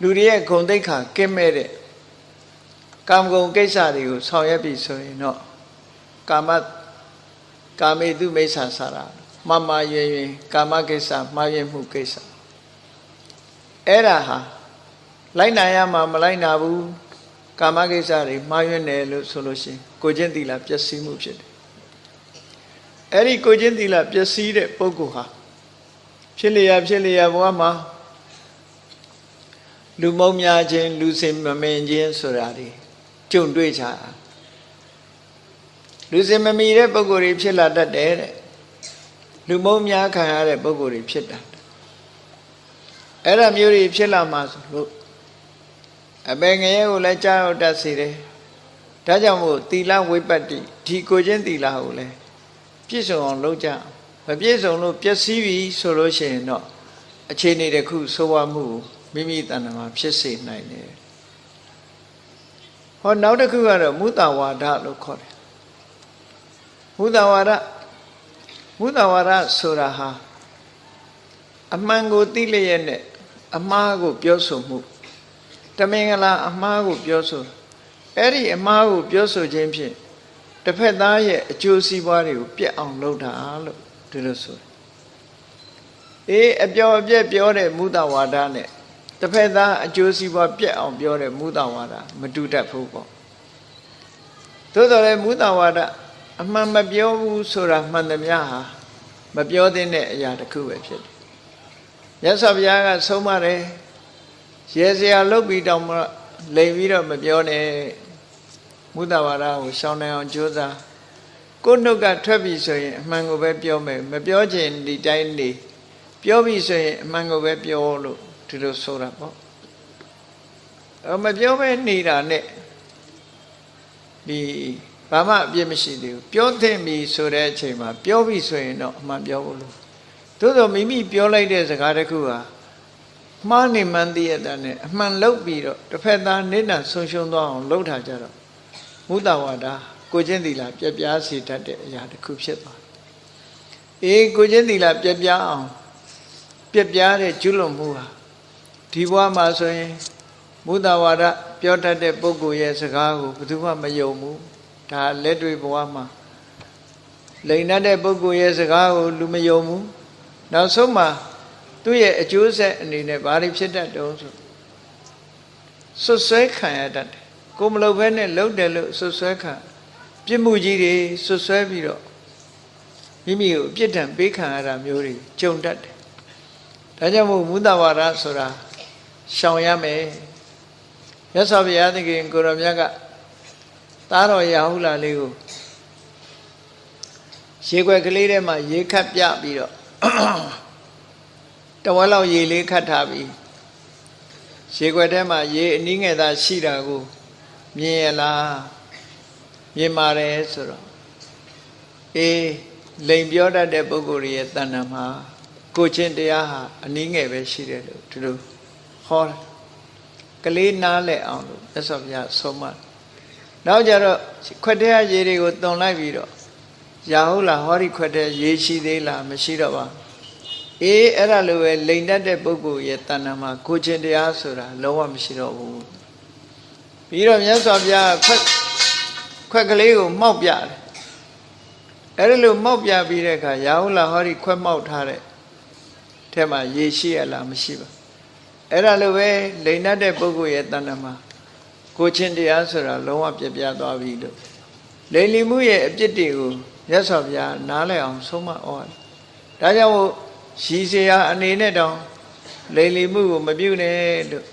လူတွေရဲ့ဂုံတိတ်ခါကင်းမဲ့တဲ့ကာမဂုဏ်ကိစ္စတွေကိုဆောင်ရွက်ပြီးဆိုရင်တော့ကာမကာမေတုမိစ္ဆာစာရာမမရွင်ရွင်ကာမကိစ္စမှားယွင်းမှုကိစ္စ အဲ့ဒါဟာလိုက်နိုင်ရမှာမလိုက်နာဘူးကာမကိစ္စတွေမှားယွင်းတယ်လို့ဆိုလို့ရှိရင်ကိုချင်းသီလပျက်စီးမှုဖြစ်တယ်အဲ့ဒီကိုချင်းသီလပျက်စီးတဲ့ပုဂ္ဂိုလ်ဟာဖြစ်လျာဖြစ်လျာဘဝမှာလူမုံများခြင်းလူစင်မမင်ခြင်းဆိုတာတွေကြုံတွေ့ကြတာလူစင်မမီတဲ့ပုဂ္ဂိုလ်တွေဖြစ်လာတတ်တယ်တဲ့လူမုံများခံရတဲ့ပုဂ္ဂိုလ်တွေဖြစ်တာ အဲ့ဒါမျိုးတွေဖြစ်လာမှာဆိုလို့အပေငရဲကိုလည်းကြားရောက်တတ်စေတယ်ဒါကြောင့်မို့သီလဝိပတ္တိဒီကိုချင်းသီလကိုလည်းပြည့်စုံအောင်လုပ်ကြမပြည့်စုံလို့ပျက်စီးပြီဆိုလို့ရှိရင်တော့အခြေအနေတစ်ခုဆိုးဝါးမှုမိမိတဏ္ဍာမှာဖြစ်စေနိုင်တယ်ဟောနောက်တစ်ခုကတော့မုတဝါဒလို့ခေါ်တယ်မုတဝါဒမုတဝါဒဆိုတာဟာ အမှန်ကိုသိလျက်နဲ့အမှားကိုပြောဆိုမှုတမင်္ဂလာအမှားကိုပြောဆိုအဲ့ဒီအမှားကိုပြောဆိုခြင်းဖြင့်တစ်ဖက်သားရဲ့အကျိုးစီးပွားတွေကိုပြက်အောင်လုပ်တာလို့ဒီလိုဆိုတယ်အေးအပြော်အပြက်ပြောတဲ့မုဒဝါဒနဲ့တစ်ဖက်သားအကျိုးစီးပွားပြက်အောင်ပြောတဲ့မုဒဝါဒမတူတတ်ဘူးပေါ့သို့တော်လည်းမုဒဝါဒအမှန်မပြောဘူးဆိုတာမှန်သမျှဟာမပြောသင့်တဲ့အရာတစ်ခုပဲဖြစ်တယ် မြတ်စွာဘုရားကဆုံးမတယ်ရေစရာလုတ်ပြီးတောင်မှလိမ်ပြီးတော့မပြောနဲ့မုဒ္ဒဝါဒကိုရှောင်နိုင်အောင်ကြိုးစားကိုယ်နှုတ်ကထွက်ပြီဆိုရင်အမှန်ကိုပဲပြောမယ်မပြောချင်ဒီတိုင်းနေပြောပြီဆိုရင်အမှန်ကိုပဲပြောလို့ဒီလိုဆိုတာပေါ့အမပြောပဲနေတာနဲ့ဒီဘာမှအပြစ်မရှိသေးဘူးပြောသင့်ပြီဆိုတဲ့အချိန်မှာပြောပြီဆိုရင်တော့အမှန်ပြောဖို့လို့ သို့သောမိမိပြောလိုက်တဲ့စကားတစ်ခုဟာမှားနေမှန်းသိရတဲ့နဲ့အမှန်လောက်ပြီးတော့တစ်ဖက်သားနေတံဆုံးရှုံးသွားအောင်လှုပ်ထားကြတော့မုဒ္ဒဝါဒကိုချင်းသီလာပြက်ပြားစေတတ်တဲ့အရာတစ်ခုဖြစ်သွားတယ်။အေးကိုချင်းသီလာပြက်ပြားအောင်ပြက်ပြားတဲ့ကျွလွန်မှုဟာဒီဘဝမှာဆိုရင်မုဒ္ဒဝါဒပြောတတ်တဲ့ပုဂ္ဂိုလ်ရဲ့စကားကိုဘယ်သူမှမယုံဘူး။ဒါလက်တွေ့ဘဝမှာလိန်တဲ့ပုဂ္ဂိုလ်ရဲ့စကားကိုလူမယုံဘူး။ နောက်ဆုံးမှာသူ့ရဲ့အကျိုးဆက်အနေနဲ့ဘာတွေဖြစ်တတ်တုံးဆိုဆွဆွဲခံရတတ်တယ်ကိုမလုပ်ဘဲနဲ့လှုပ်တယ်လို့ဆွဆွဲခံပြစ်မှုကြီးတွေဆွဆွဲပြီးတော့မိမိကိုအပြစ်ဒဏ်ပေးခံရတာမျိုးတွေကြုံတတ်တယ်ဒါကြောင့်မို့မူတဝါဒဆိုတာရှောင်ရမယ်မြတ်စွာဘုရားသခင်ကိုရောမြတ်ကသားတော်ရာဟုလာလေးကိုရေခွက်ကလေးထဲမှာရေခတ်ပြပြီးတော့ တဝက်လောက်ရေလေးခတ်ထားပြီးရေခွက်ထဲမှာရေအနည်းငယ်သာရှိတာကိုမြင်ရလားမြင်ပါတယ်ဆိုတော့အေးလိန်ပြောတတ်တဲ့ပုဂ္ဂိုလ်ရဲ့တဏ္ဍာမှာကိုချင်းတရားဟာအနည်းငယ်ပဲရှိတယ်လို့ဒီလိုဟောတယ်ကလေးနားလဲအောင်လို့မြတ်စွာဘုရားဆုံးမနောက်ကြတော့ခွက်တဲ့ရေတွေကိုတုံလိုက်ပြီးတော့ ရာဟုတ်လားဟောဒီခွက်တဲ့ရေရှိသေးလားမရှိတော့ပါအေးအဲ့ဒါလိုပဲလိန်တတ်တဲ့ပုဂ္ဂိုလ်ရဲ့တဏ္ဍာမှာကိုချင်းတရားဆိုတာလုံးဝမရှိတော့ဘူးပြီးတော့မြတ်စွာဘုရားခွက်ခွက်ကလေးကိုမှောက်ပြတယ်အဲ့ဒါလိုမှောက်ပြပြီးတဲ့အခါရာဟုတ်လားဟောဒီခွက်မှောက်ထားတဲ့ထဲမှာရေရှိရလားမရှိပါအဲ့ဒါလိုပဲလိန်တတ်တဲ့ပုဂ္ဂိုလ်ရဲ့တဏ္ဍာမှာကိုချင်းတရားဆိုတာလုံးဝပြပြသွားပြီလို့လိန်လီမှုရဲ့အပြစ်တွေကို မြတ်စွာဘုရားနားလည်အောင်ဆုံးမဩဝါဒဒါကြောင့်ရည်စရာအနေနဲ့တောင်လိမ်လီမှုကိုမပြုနဲ့လို့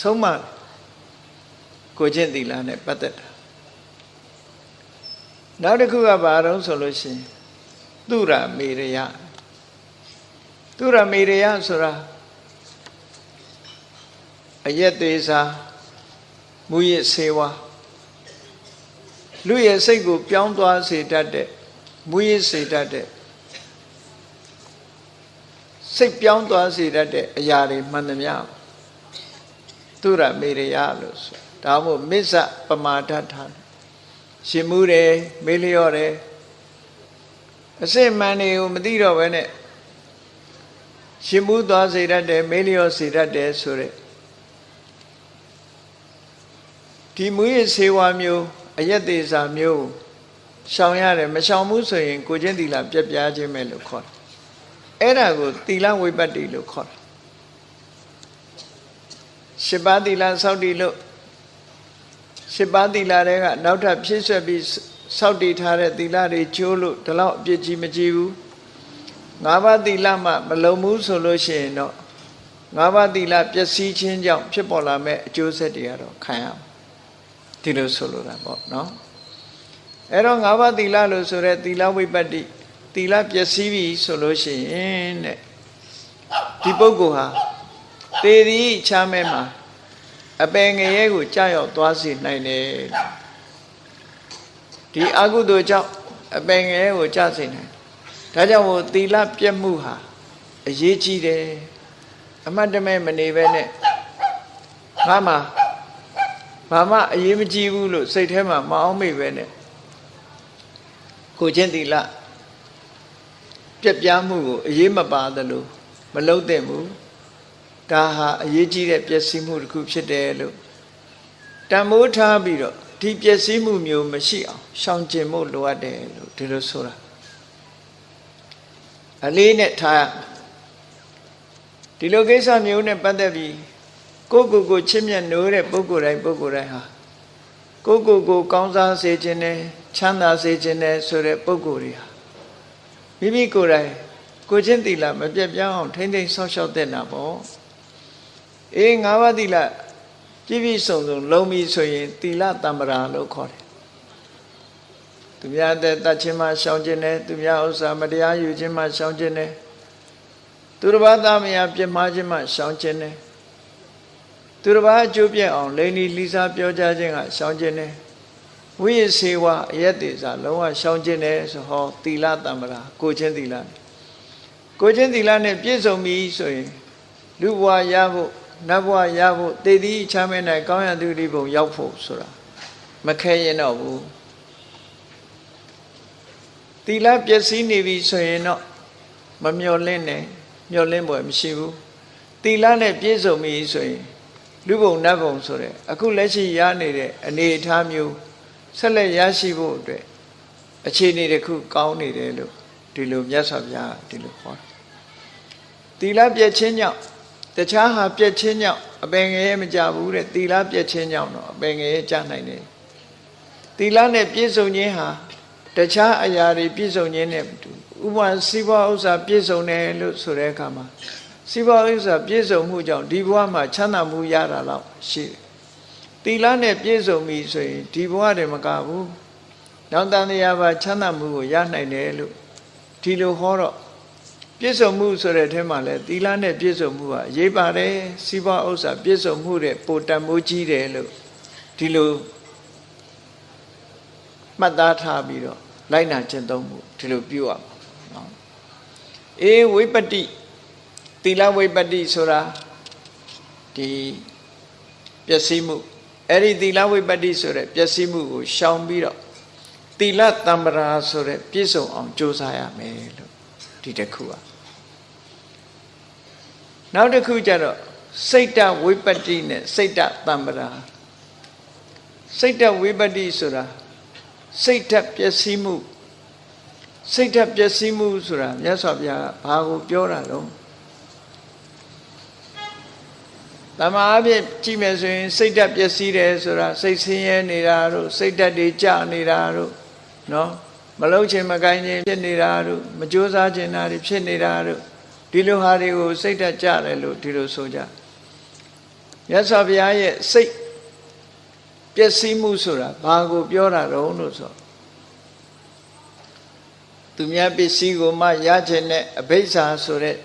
ဆုံးမကိုချင်းသီလနဲ့ပတ်သက်တာနောက်တစ်ခုကဘာတော့ဆိုလို့ရှိရင်သူရမေရယသူရမေရယဆိုတာအယက်သေးစာမူရစ်ဆေဝါး လူရဲ့စိတ်ကိုပြောင်းသွားစေတတ်တဲ့မူရစ်စေတတ်တဲ့စိတ်ပြောင်းသွားစေတတ်တဲ့အရာတွေမှန်သမျှသူရမေရယလို့ဆိုဒါမှမဟုတ်မစ္ဆပမာဒထားရှင်မှုတယ်မေးလျော့တယ်အစစ်မှန်တွေကိုမသိတော့ဘဲနဲ့ရှင်မှုသွားစေတတ်တယ်မေးလျော့စေတတ်တယ်ဆိုတဲ့ဒီမူရစေဝါမျိုး အယက်သေးစာမျိုးရှောင်ရတယ်မရှောင်ဘူးဆိုရင် ကိုချင်းသီလပြက်ပြားခြင်းပဲလို့ခေါ်တယ်အဲ့ဒါကိုသီလဝိပတ္တိလို့ခေါ်တယ်ရှစ်ပါးသီလစောင့်တည်လို့ရှစ်ပါးသီလတွေကနောက်ထပ်ဖြည့်ဆွက်ပြီးစောင့်တည်ထားတဲ့သီလတွေကျိုးလို့ဒီလောက်အပြစ်ကြီးမကြီးဘူးငါးပါးသီလမှမလုံဘူးဆိုလို့ရှိရင်တော့ငါးပါးသီလပျက်စီးခြင်းကြောင့်ဖြစ်ပေါ်လာမဲ့အကျိုးဆက်တွေကတော့ခံရမှာ ဒီလိုဆိုလိုတာပေါ့နော်အဲ့တော့ငါးပါးသီလလို့ဆိုရဲသီလဝိပ္ပတ္တိသီလပျက်စီးပြီဆိုလို့ရှိရင်တဲ့ဒီပုဂ္ဂိုလ်ဟာသေသည်ချမ်းမဲမှာအပင်ငရဲကိုကြာရောက်သွားစေနိုင်တယ်ဒီအကုသိုလ်ကြောင့်အပင်ငရဲကိုကြာစေနိုင်ဒါကြောင့်မို့သီလပြတ်မှုဟာအရေးကြီးတယ်အမှတ်တမဲ့မနေပဲနဲ့ငါမှာ ဘာမှအရေးမကြီးဘူးလို့စိတ်ထဲမှာမအောင်မိပဲနဲ့ကိုချင်းသီလပြက်ပြားမှုကိုအရေးမပါသလိုမလုံးတဲ့ဘူးဒါဟာအရေးကြီးတဲ့ပျက်စီးမှုတစ်ခုဖြစ်တယ်လို့တန်မိုးထားပြီးတော့ဒီပျက်စီးမှုမျိုးမရှိအောင်ရှောင်ကျဉ်ဖို့လိုအပ်တယ်လို့ဒီလိုဆိုတာအလေးနဲ့ထားဒီလိုကိစ္စမျိုးနဲ့ပတ်သက်ပြီး ကိုကိုကိုချစ်မြတ်နိုးတဲ့ပုဂ္ဂိုလ်တိုင်းပုဂ္ဂိုလ်တိုင်းဟာကိုကိုကိုကောင်းစားစေခြင်းနဲ့ချမ်းသာစေခြင်းနဲ့ဆိုတဲ့ပုဂ္ဂိုလ်တွေဟာမိမိကိုယ်တိုင်ကိုချင်းတိလမပြတ်ပြောင်းအောင်ထိမ့်သိမ်းဆောက်ရှောက်တဲ့နာပေါ့အေးငါးပါးတိလပြည့်ပြည့်စုံစုံလုံးပြီဆိုရင်တိလတမ္ပရာလို့ခေါ်တယ်သူများတဲ့တတ်ခြင်းမှရှောင်ခြင်းနဲ့သူများဥစ္စာမတရားယူခြင်းမှရှောင်ခြင်းနဲ့သူတစ်ပါးသားမယားပြစ်မှားခြင်းမှရှောင်ခြင်းနဲ့ သူတစ်ပါးအကျိုးပြည့်အောင်လိန်ဒီလီစာပြောကြခြင်းကရှောင်ခြင်းနဲ့ဝိရစေဝအယက်တေစာလုံးဝရှောင်ခြင်းနဲ့ဆိုဟောသီလတမ္ပရာကိုချင်းသီလကိုချင်းသီလနဲ့ပြည့်စုံပြီဆိုရင်လူဘဝရဖို့နတ်ဘဝရဖို့တည်တည်ချမ်းမဲနိုင်ကောင်းရသူဒီဘုံရောက်ဖို့ဆိုတာမခဲရင်တော့ဘူးသီလပျက်စီးနေပြီဆိုရင်တော့မမျော်လင့်နဲ့မျော်လင့်ပွဲမရှိဘူးသီလနဲ့ပြည့်စုံပြီဆိုရင် လူဘုံနတ်ဘုံဆိုတဲ့အခုလက်ရှိရနေတဲ့အနေအထားမျိုးဆက်လက်ရရှိဖို့အတွက်အခြေအနေတစ်ခုကောင်းနေတယ်လို့ဒီလိုမြတ်စွာဘုရားဒီလိုဟောသီလပြည့်ခြင်းကြောင့်တခြားဟာပြည့်ခြင်းကြောင့်အပင်ငယ်မကြဘူးတဲ့သီလပြည့်ခြင်းကြောင့်တော့အပင်ငယ်ကြနိုင်တယ်သီလနဲ့ပြည့်စုံခြင်းဟာတခြားအရာတွေပြည့်စုံခြင်းနဲ့ဥပမာစီးပွားဥစ္စာပြည့်စုံတယ်လို့ဆိုတဲ့အခါမှာ စီးပွားဥစ္စာပြည့်စုံမှုကြောင့်ဒီဘဝမှာချမ်းသာမှုရတာတော့ရှိတယ်။သီလနဲ့ပြည့်စုံပြီဆိုရင်ဒီဘဝတည်းမကဘူး။နောက်တန်တရားပါချမ်းသာမှုကိုရနိုင်တယ်လို့ဒီလိုဟောတော့ပြည့်စုံမှုဆိုတဲ့အထက်မှာလဲသီလနဲ့ပြည့်စုံမှုကအရေးပါတယ်။စီးပွားဥစ္စာပြည့်စုံမှုတဲ့ပိုတန်မိုးကြီးတယ်လို့ဒီလိုမှတ်သားထားပြီးတော့လိုက်နာကျင့်သုံးမှုဒီလိုပြုရမှာနော်အေးဝိပတ္တိ သီလဝိပတ္တိဆိုတာဒီပျက်စီးမှုအဲ့ဒီသီလဝိပတ္တိဆိုတဲ့ပျက်စီးမှုကိုရှောင်ပြီးတော့သီလတံပရာဆိုတဲ့ပြည့်စုံအောင်ကြိုးစားရမယ်လို့ဒီတစ်ခုอ่ะနောက်တစ်ခုကျတော့စိတ်တဝိပတ္တိနဲ့စိတ်တတံပရာစိတ်တဝိပတ္တိဆိုတာစိတ်ဓာတ်ပျက်စီးမှုစိတ်ဓာတ်ပျက်စီးမှုဆိုတာမြတ်စွာဘုရားကဘာကိုပြောတာလဲ တမအားဖြင့်ကြည့်မယ်ဆိုရင် စိတ်ဓာတ်ပျက်စီးတယ်ဆိုတာစိတ်ဆင်းရဲနေတာတို့စိတ်ဓာတ်တွေကြနေတာတို့နော်မလုံးချင်မကိုင်းခြင်းဖြစ်နေတာတို့မကြိုးစားခြင်းတာတွေဖြစ်နေတာတို့ဒီလိုဟာတွေကို စိတ်ဓာတ်ကြတယ်လို့ဒီလိုဆိုကြမြတ်စွာဘုရားရဲ့စိတ်ပျက်စီးမှုဆိုတာဘာကိုပြောတာတုံးလို့ဆိုသူများပစ္စည်းကိုမှရခြင်းနဲ့အဘိဓါဆိုတဲ့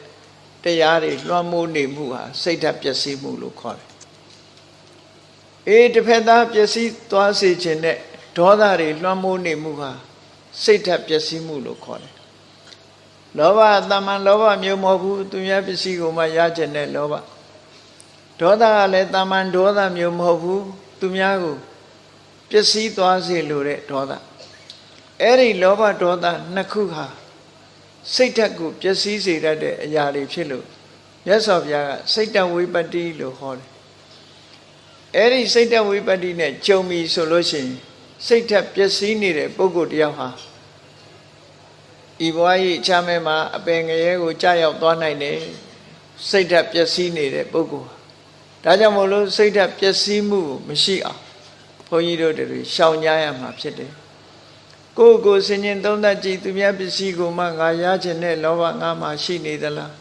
တရားတွေလွှမ်းမိုးနေမှုဟာစိတ်ဓာတ်ပျက်စီးမှုလို့ခေါ်တယ်။အေးတစ်ဖက်သားပျက်စီးသွားစေခြင်းနဲ့ဒေါသတွေလွှမ်းမိုးနေမှုဟာစိတ်ဓာတ်ပျက်စီးမှုလို့ခေါ်တယ်။လောဘတမန်လောဘမျိုးမဟုတ်ဘူးသူများပစ္စည်းကိုမှရခြင်းနဲ့လောဘဒေါသကလည်းတမန်ဒေါသမျိုးမဟုတ်ဘူးသူများကိုပျက်စီးသွားစေလိုတဲ့ဒေါသအဲ့ဒီလောဘဒေါသနှစ်ခုဟာ စိတ်ဓာတ်ကိုပျက်စီးစေတတ်တဲ့အရာတွေဖြစ်လို့မြတ်စွာဘုရားကစိတ်တဝိပတ္တိလို့ဟောတယ်အဲ့ဒီစိတ်တဝိပတ္တိနဲ့ကြုံပြီဆိုလို့ရှိရင်စိတ်ဓာတ်ပျက်စီးနေတဲ့ပုဂ္ဂိုလ်တယောက်ဟာဤဘဝကြီးချမ်းမဲမှာအပင်ငရဲကိုကြာရောက်သွားနိုင်တယ်စိတ်ဓာတ်ပျက်စီးနေတဲ့ပုဂ္ဂိုလ်ဒါကြောင့်မို့လို့စိတ်ဓာတ်ပျက်စီးမှုမရှိအောင်ဘုန်းကြီးတို့တွေရှောင်ကြရမှာဖြစ်တယ် ကိုယ်ကိုစင်ရင်သုံးသပ်ကြည့်သူများပစ္စည်းကိုမှငါရခြင်းနဲ့လောဘငါမှရှိနေသလား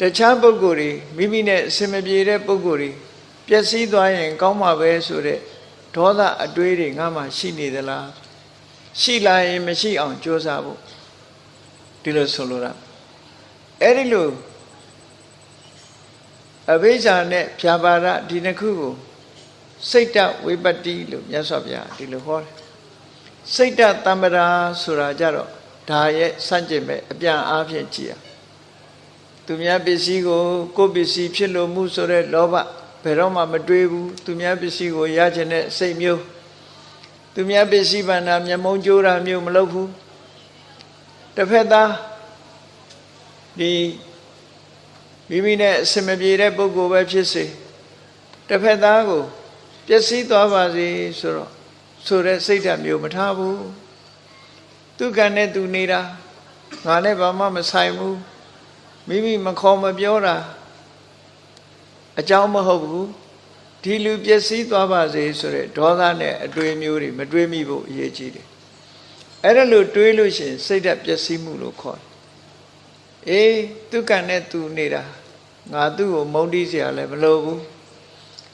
တခြားပုဂ္ဂိုလ်တွေမိမိနဲ့အစင်မပြေတဲ့ပုဂ္ဂိုလ်တွေပျက်စီးသွားရင် ကောင်းမှာပဲဆိုတဲ့ဒေါသအတွေးတွေငါမှရှိနေသလားရှိလာရင်မရှိအောင်ကြိုးစားဖို့ဒီလိုဆိုလိုတာအဲ့ဒီလိုအဘိဇာနဲ့ဖြာပါဒဒီနှစ်ခုကို စိတ်တဝိပတ္တိလို့မြတ်စွာဘုရားဒီလိုဟောတယ်စိတ်တတမ္ပရာဆိုတာကြတော့ဒါရဲ့စန့်ကျင်မဲ့အပြန်အားဖြင့်ကြည်ရသူများပစ္စည်းကိုကိုယ်ပစ္စည်းဖြစ်လို့မှုဆိုတဲ့လောဘဘယ်တော့မှမတွေးဘူးသူများပစ္စည်းကိုရချင်တဲ့စိတ်မျိုးသူများပစ္စည်းဗန္နာမျက်မုံကြိုးတာမျိုးမလုပ်ဘူးတစ်ဖက်သားဒီမိမိနဲ့အစမပြေတဲ့ပုဂ္ဂိုလ်ပဲဖြစ်စေတစ်ဖက်သားကို ပျက်စီးသွားပါစေဆိုတော့ဆိုတဲ့စိတ်ဓာတ်မျိုးမထားဘူးသူကံနဲ့သူနေတာငါနဲ့ဘာမှမဆိုင်ဘူးမိမိမခေါ်မပြောတာအကြောင်းမဟုတ်ဘူးဒီလူပျက်စီးသွားပါစေဆိုတဲ့ဒေါသနဲ့အတွေးမျိုးတွေမတွေးမိဖို့အရေးကြီးတယ်အဲ့ဒါလို့တွေးလို့ရှိရင်စိတ်ဓာတ်ပျက်စီးမှုလို့ခေါ်တယ်အေးသူကံနဲ့သူနေတာငါသူ့ကိုမုန်းတီးစရာလည်းမလိုဘူး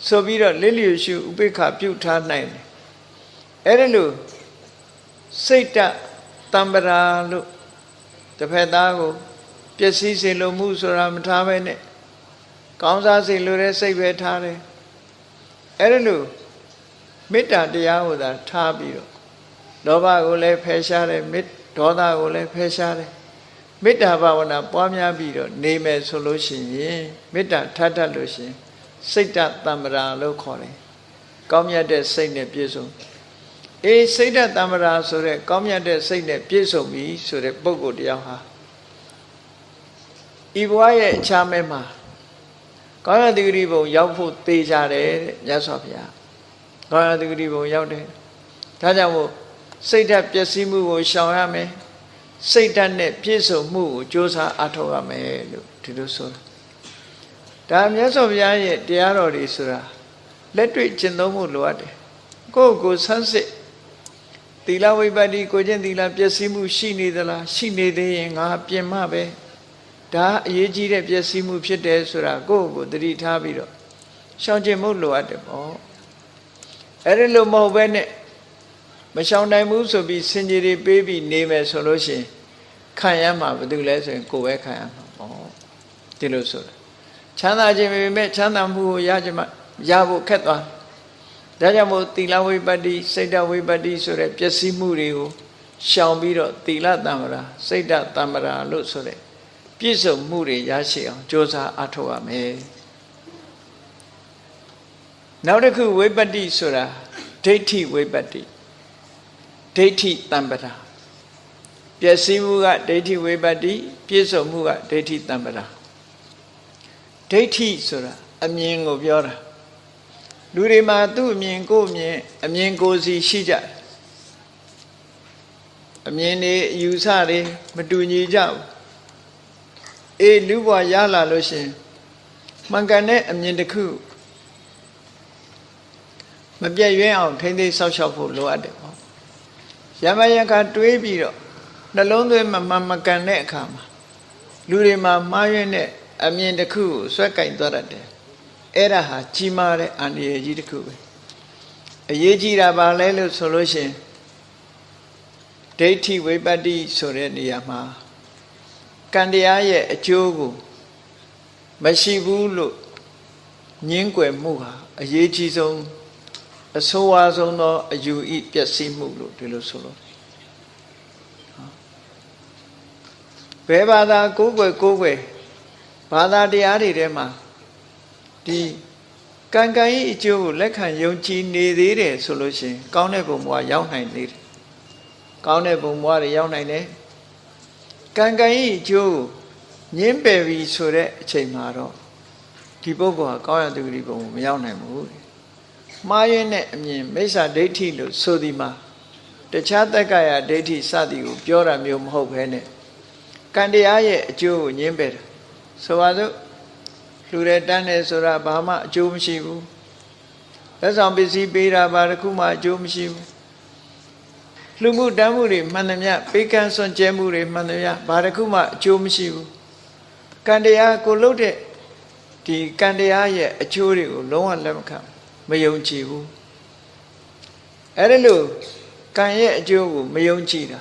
ဆိုပြီးတော့လစ်လျူရှုဥပိ္ပခပြုတ်ထားနိုင်တယ်အဲ့ဒါလို့စိတ်တတံပရာလို့တစ်ဖက်သားကိုပျက်စီးစေလိုမှုဆိုတာမထားပဲနဲ့ကောင်းစားစေလိုတဲ့စိတ်ပဲထားတယ်အဲ့ဒါလို့မေတ္တာတရားကိုသာထားပြီးတော့လောဘကိုလည်းဖယ်ရှားတယ်မေတ္ဒေါသကိုလည်းဖယ်ရှားတယ်မေတ္တာဘာဝနာပွားများပြီးတော့နေမယ်ဆိုလို့ရှိရင်မေတ္တာထပ်တတ်လို့ရှိရင် စိတ်တတမ္ပရာလို့ခေါ်တယ်ကောင်းမြတ်တဲ့စိတ်နဲ့ပြည့်စုံအေးစိတ်တတမ္ပရာဆိုတဲ့ကောင်းမြတ်တဲ့စိတ်နဲ့ပြည့်စုံပြီဆိုတဲ့ပုဂ္ဂိုလ်တယောက်ဟာဤဘဝရဲ့အခြားမဲ့မှာကောင်းရတိဂရိဘုံရောက်ဖို့သေချာတယ်တဲ့မြတ်စွာဘုရားကောင်းရတိဂရိဘုံရောက်တယ်ဒါကြောင့်မို့စိတ်ဓာတ်ပျက်စီးမှုကိုရှောင်ရမယ်စိတ်ဓာတ်နဲ့ပြည့်စုံမှုကိုကြိုးစားအားထုတ်ရမယ်လို့ဒီလိုဆိုတာ ဒါမြတ်စွာဘုရားရဲ့တရားတော်တွေဆိုတာလက်တွေ့ကျင့်သုံးမှုလိုအပ်တယ်ကိုယ့်ကိုဆန်းစစ်သီလဝိပတ္တိကိုချင်းသီလပျက်စီးမှုရှိနေသလားရှိနေသေးရင်ငါပြင်မှပဲဒါအရေးကြီးတဲ့ပျက်စီးမှုဖြစ်တယ်ဆိုတာကိုယ့်ကိုသတိထားပြီးတော့ရှောင်ကျင်မှုလိုအပ်တယ်ပေါ့အဲ့ဒီလိုမဟုတ်ဘဲနဲ့မရှောင်နိုင်ဘူးဆိုပြီးစင်ကြီးတွေပေးပြီးနေမယ်ဆိုလို့ရှိရင်ခံရမှာဘာလို့လဲဆိုရင်ကိုယ်ပဲခံရမှာပေါ့ဒီလိုဆိုတာ ချမ်းသာခြင်းပေမဲ့ချမ်းသာမှုကိုရခြင်းမရဖို့ခက်သွားဒါကြောင့်မို့သီလဝိပတ္တိစိတ်တဝိပတ္တိဆိုတဲ့ပျက်စီးမှုတွေကိုရှောင်ပြီးတော့သီလတမ္ပရာစိတ်ဓာတ်တမ္ပရာလို့ဆိုတဲ့ပြည့်စုံမှုတွေရရှိအောင်ကြိုးစားအထောက်ရမယ်နောက်တစ်ခုဝိပတ္တိဆိုတာဒိဋ္ဌိဝိပတ္တိဒိဋ္ဌိတမ္ပရာပျက်စီးမှုကဒိဋ္ဌိဝိပတ္တိပြည့်စုံမှုကဒိဋ္ဌိတမ္ပရာ ဒိဋ္ဌိဆိုတာအမြင်ကိုပြောတာလူတွေမှာသူ့အမြင်ကိုယ်အမြင်အမြင်ကိုယ်စီရှိကြတယ်အမြင်တွေအယူဆတွေမတူညီကြဘူးအေးလူဘဝရလာလို့ရှင်မှန်ကန်တဲ့အမြင်တစ်ခုမပြည့်ရွံ့အောင်ထိမ့်သိမ်းဆောက်ရှောက်ဖို့လိုအပ်တယ်ပေါ့ရမယခတွေးပြီးတော့နှလုံးသွင်းမမှန်မကန်တဲ့အခါမှာလူတွေမှာမှားယွင်းတဲ့ အမြင်တစ်ခုကိုဆွဲကင်သွားတတ်တယ်အဲ့ဒါဟာကြီးမားတဲ့အန္တရာယ်ကြီးတစ်ခုပဲအရေးကြီးတာပါလဲလို့ဆိုလို့ရှိရင်ဒိဋ္ဌိဝိပတ္တိဆိုတဲ့နေရာမှာကံတရားရဲ့အကျိုးကိုမရှိဘူးလို့ညင်းကွယ်မှုဟာအရေးကြီးဆုံးအဆိုးဝါးဆုံးသောအယူဤပျက်စီးမှုလို့ဒီလိုဆိုလို့ဘယ်ဘာသာကိုးကွယ်ကိုးကွယ် ဘာသာတရားတွေထဲမှာဒီကံကံဤအကျိုးကိုလက်ခံယုံကြည်နေသေးတယ်ဆိုလို့ရှိရင်ကောင်းတဲ့ဘုံဘဝရောက်နိုင်သေးတယ်ကောင်းတဲ့ဘုံဘဝတွေရောက်နိုင်တယ်ကံကံဤအကျိုးကိုညင်းပယ်ပြီဆိုတဲ့အချိန်မှာတော့ဒီပုဂ္ဂိုလ်ဟာကောင်းရသူဂတိဘုံကိုမရောက်နိုင်ဘူးမှားရင်းတဲ့အမြင်မိစ္ဆာဒိဋ္ဌိလို့ဆိုဒီမှာတခြားတက္ကရာဒိဋ္ဌိစသည်ကိုပြောတာမျိုးမဟုတ်ဘဲနဲ့ကံတရားရဲ့အကျိုးကိုညင်းပယ်တယ် ဆိုပါစို့လူတွေတန်းတယ်ဆိုတာဘာမှအကျိုးမရှိဘူးလက်ဆောင်ပစ္စည်းပေးတာဘာတစ်ခုမှအကျိုးမရှိဘူးလူမှုတမ်းမှုတွေမှန်သမျှပေးကမ်းစွန့်ကြဲမှုတွေမှန်သမျှဘာတစ်ခုမှအကျိုးမရှိဘူးကံတရားကိုလုပ်တဲ့ဒီကံတရားရဲ့အကျိုးတွေကိုလုံးဝလက်မခံမယုံကြည်ဘူးအဲ့ဒါလို့ကံရဲ့အကျိုးကိုမယုံကြည်တာ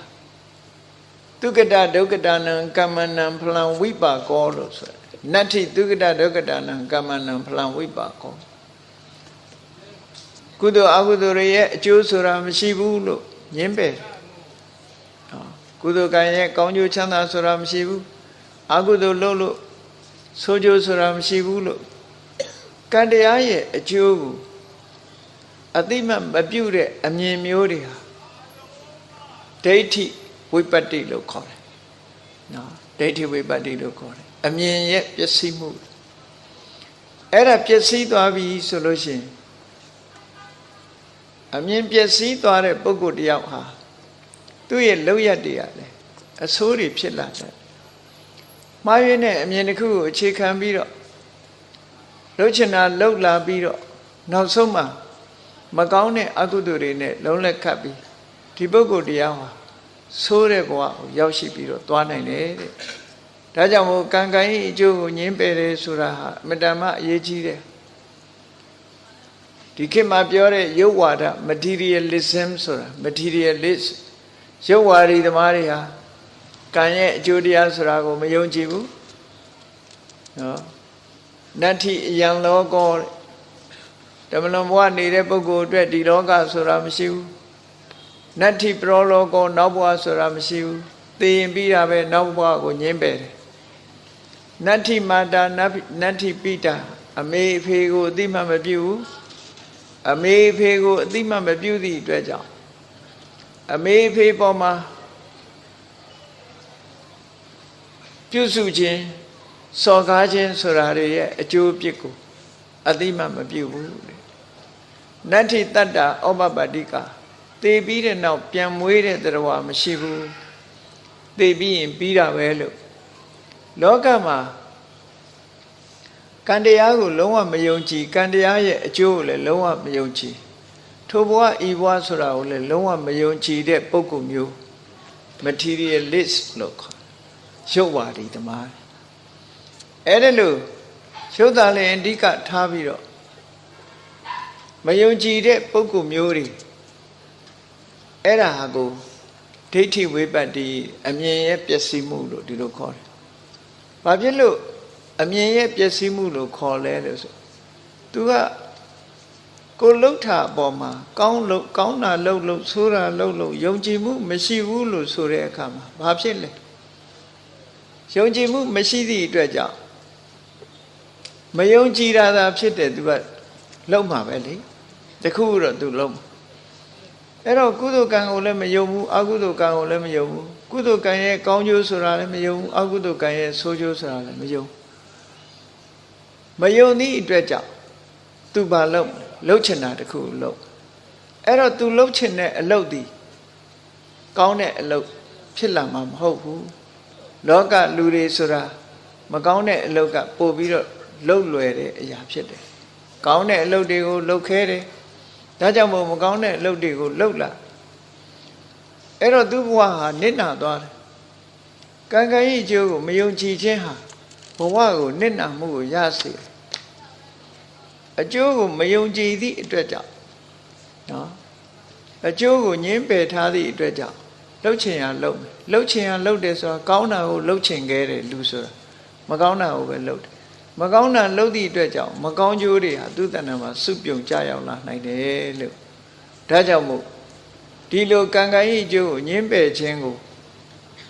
ဒုက္ကတဒုက္ကတနံကမ္မနံဖလံဝိပါကောလို့ဆိုတယ်နတ္ထိဒုက္ကတဒုက္ကတနံကမ္မနံဖလံဝိပါကောကုသိုလ်အကုသိုလ်ရဲ့အကျိုးဆိုတာမရှိဘူးလို့ညင်းပယ်ကုသိုလ်ကံရဲ့ကောင်းကျိုးချမ်းသာဆိုတာမရှိဘူးအကုသိုလ်လုပ်လို့ဆိုးကျိုးဆိုတာမရှိဘူးလို့ကံတရားရဲ့အကျိုးကိုအတိမမပြုတ်တဲ့အမြင်မျိုးတွေဟာဒိဋ္ဌိ ဝိပတ္တိလို့ခေါ်တယ်နော်ဒိဋ္ဌိဝိပတ္တိလို့ခေါ်တယ်အမြင်ရဲ့ပျက်စီးမှုအဲ့ဒါပျက်စီးသွားပြီဆိုလို့ရှိရင်အမြင်ပျက်စီးသွားတဲ့ပုဂ္ဂိုလ်တယောက်ဟာသူ့ရဲ့လောက်ရတွေရတယ်အဆိုးတွေဖြစ်လာတယ်မှားရင်းတဲ့အမြင်တစ်ခုကိုအခြေခံပြီးတော့လှုပ်ချင်တာလှုပ်လာပြီးတော့နောက်ဆုံးမှာမကောင်းတဲ့အကုသိုလ်တွေနဲ့လုံးလက်ခတ်ပြီးဒီပုဂ္ဂိုလ်တရားဟာ ဆိုးတဲ့ဘဝကိုရောက်ရှိပြီးတော့သွားနိုင်တယ်တဲ့ဒါကြောင့်မို့ကံကံဤအကျိုးကိုညင်းပယ်တယ်ဆိုတာဟာအမတန်မှအရေးကြီးတယ်ဒီခေတ်မှာပြောတဲ့ရုပ်ဝါဒ materialism ဆိုတာ materialist ရုပ်ဝါဒီသမားတွေဟာကံရဲ့အကျိုးတရားဆိုတာကိုမယုံကြည်ဘူးနော်နတ္ထိအယံလောကောဓမ္မလွန်ဘဝနေတဲ့ပုဂ္ဂိုလ်အတွက်ဒီလောကဆိုတာမရှိဘူး နတ္ထိပရောလောကောနောက်ဘဝဆိုတာမရှိဘူးသိရင်ပြီးတာပဲနောက်ဘဝကိုညင်းပယ်တယ်နတ္ထိမာတာနတ္ထိပိတာအမေအဖေကိုအတိမမပြုဘူးအမေအဖေကိုအတိမမပြုသည့်အတွက်ကြောင့်အမေအဖေပေါ်မှာပြုစုခြင်းစော်ကားခြင်းဆိုတာတွေရဲ့အကျိုးအပြစ်ကိုအတိမမပြုဘူးနတ္ထိတတ္တဩပပတ္တိက သေပြီးတဲ့နောက်ပြန်မွေးတဲ့တရားမရှိဘူးသေပြီးရင်ပြီးတာပဲလို့လောကမှာကံတရားကိုလုံးဝမယုံကြည်ကံတရားရဲ့အကျိုးကိုလည်းလုံးဝမယုံကြည်ထိုဘဝဤဘဝဆိုတာကိုလည်းလုံးဝမယုံကြည်တဲ့ပုဂ္ဂိုလ်မျိုး materialist လို့ခေါ်ရုပ်ဝါဒီသမားအဲ့ဒါလို့ရုပ်သားလည်းအဓိကထားပြီးတော့မယုံကြည်တဲ့ပုဂ္ဂိုလ်မျိုးတွေ အဲ့ဒါဟာကိုဒိဋ္ဌိဝိပတ္တိအမြင်ရဲ့ပျက်စီးမှုလို့ဒီလိုခေါ်တယ်။ဘာဖြစ်လို့အမြင်ရဲ့ပျက်စီးမှုလို့ခေါ်လဲလို့ဆိုသူကကိုလှုပ်တာအပေါ်မှာကောင်းလို့ကောင်းတာလှုပ်လို့ဆိုးတာလှုပ်လို့ယုံကြည်မှုမရှိဘူးလို့ဆိုတဲ့အခါမှာဘာဖြစ်လဲယုံကြည်မှုမရှိသည့်အတွက်ကြောင့်မယုံကြည်တာသာဖြစ်တယ်သူကလှုပ်မှာပဲလေတခုတော့သူလှုပ်မှာ အဲ့တော့ကုသိုလ်ကံကိုလည်းမယုံဘူးအကုသိုလ်ကံကိုလည်းမယုံဘူးကုသိုလ်ကံရဲ့ကောင်းကျိုးဆိုတာလည်းမယုံဘူးအကုသိုလ်ကံရဲ့ဆိုးကျိုးဆိုတာလည်းမယုံမယုံသည့်အတွက်ကြောင့်သူဘာလှုပ်လှုပ်ချင်တာတခုလှုပ်အဲ့တော့သူလှုပ်ချင်တဲ့အလုပ်ဒီကောင်းတဲ့အလုပ်ဖြစ်လာမှာမဟုတ်ဘူးလောကလူတွေဆိုတာမကောင်းတဲ့အလုပ်ကပို့ပြီးတော့လှုပ်လွယ်တဲ့အရာဖြစ်တယ်ကောင်းတဲ့အလုပ်တွေကိုလှုပ်ခဲတယ် ဒါကြောင့်မို့မကောင်းတဲ့အလုပ်တွေကိုလှုပ်လာအဲ့တော့သူ့ဘဝဟာနစ်နာသွားတယ်ကံကံဤအကျိုးကိုမယုံကြည်ခြင်းဟာဘဝကိုနစ်နာမှုကိုရစေတယ်အကျိုးကိုမယုံကြည်သည့်အတွက်ကြောင့်နော်အကျိုးကိုညင်းပယ်ထားသည့်အတွက်ကြောင့်လှုပ်ချင်ရလှုပ်မယ်လှုပ်ချင်ရလှုပ်တယ်ဆိုတာကောင်းတာကိုလှုပ်ချင်ခဲ့တယ်လူဆိုတာမကောင်းတာကိုပဲလှုပ်တယ် မကောင်းတာလှုပ်သည့်အတွက်ကြောင့်မကောင်းကျိုးတွေဟာသူ့တဏ္ဍာမှာစုပြုံကြရောက်လာနိုင်တယ်လို့ဒါကြောင့်မို့ဒီလိုကံကံဤအကျိုးကိုညင်းပယ်ခြင်းကို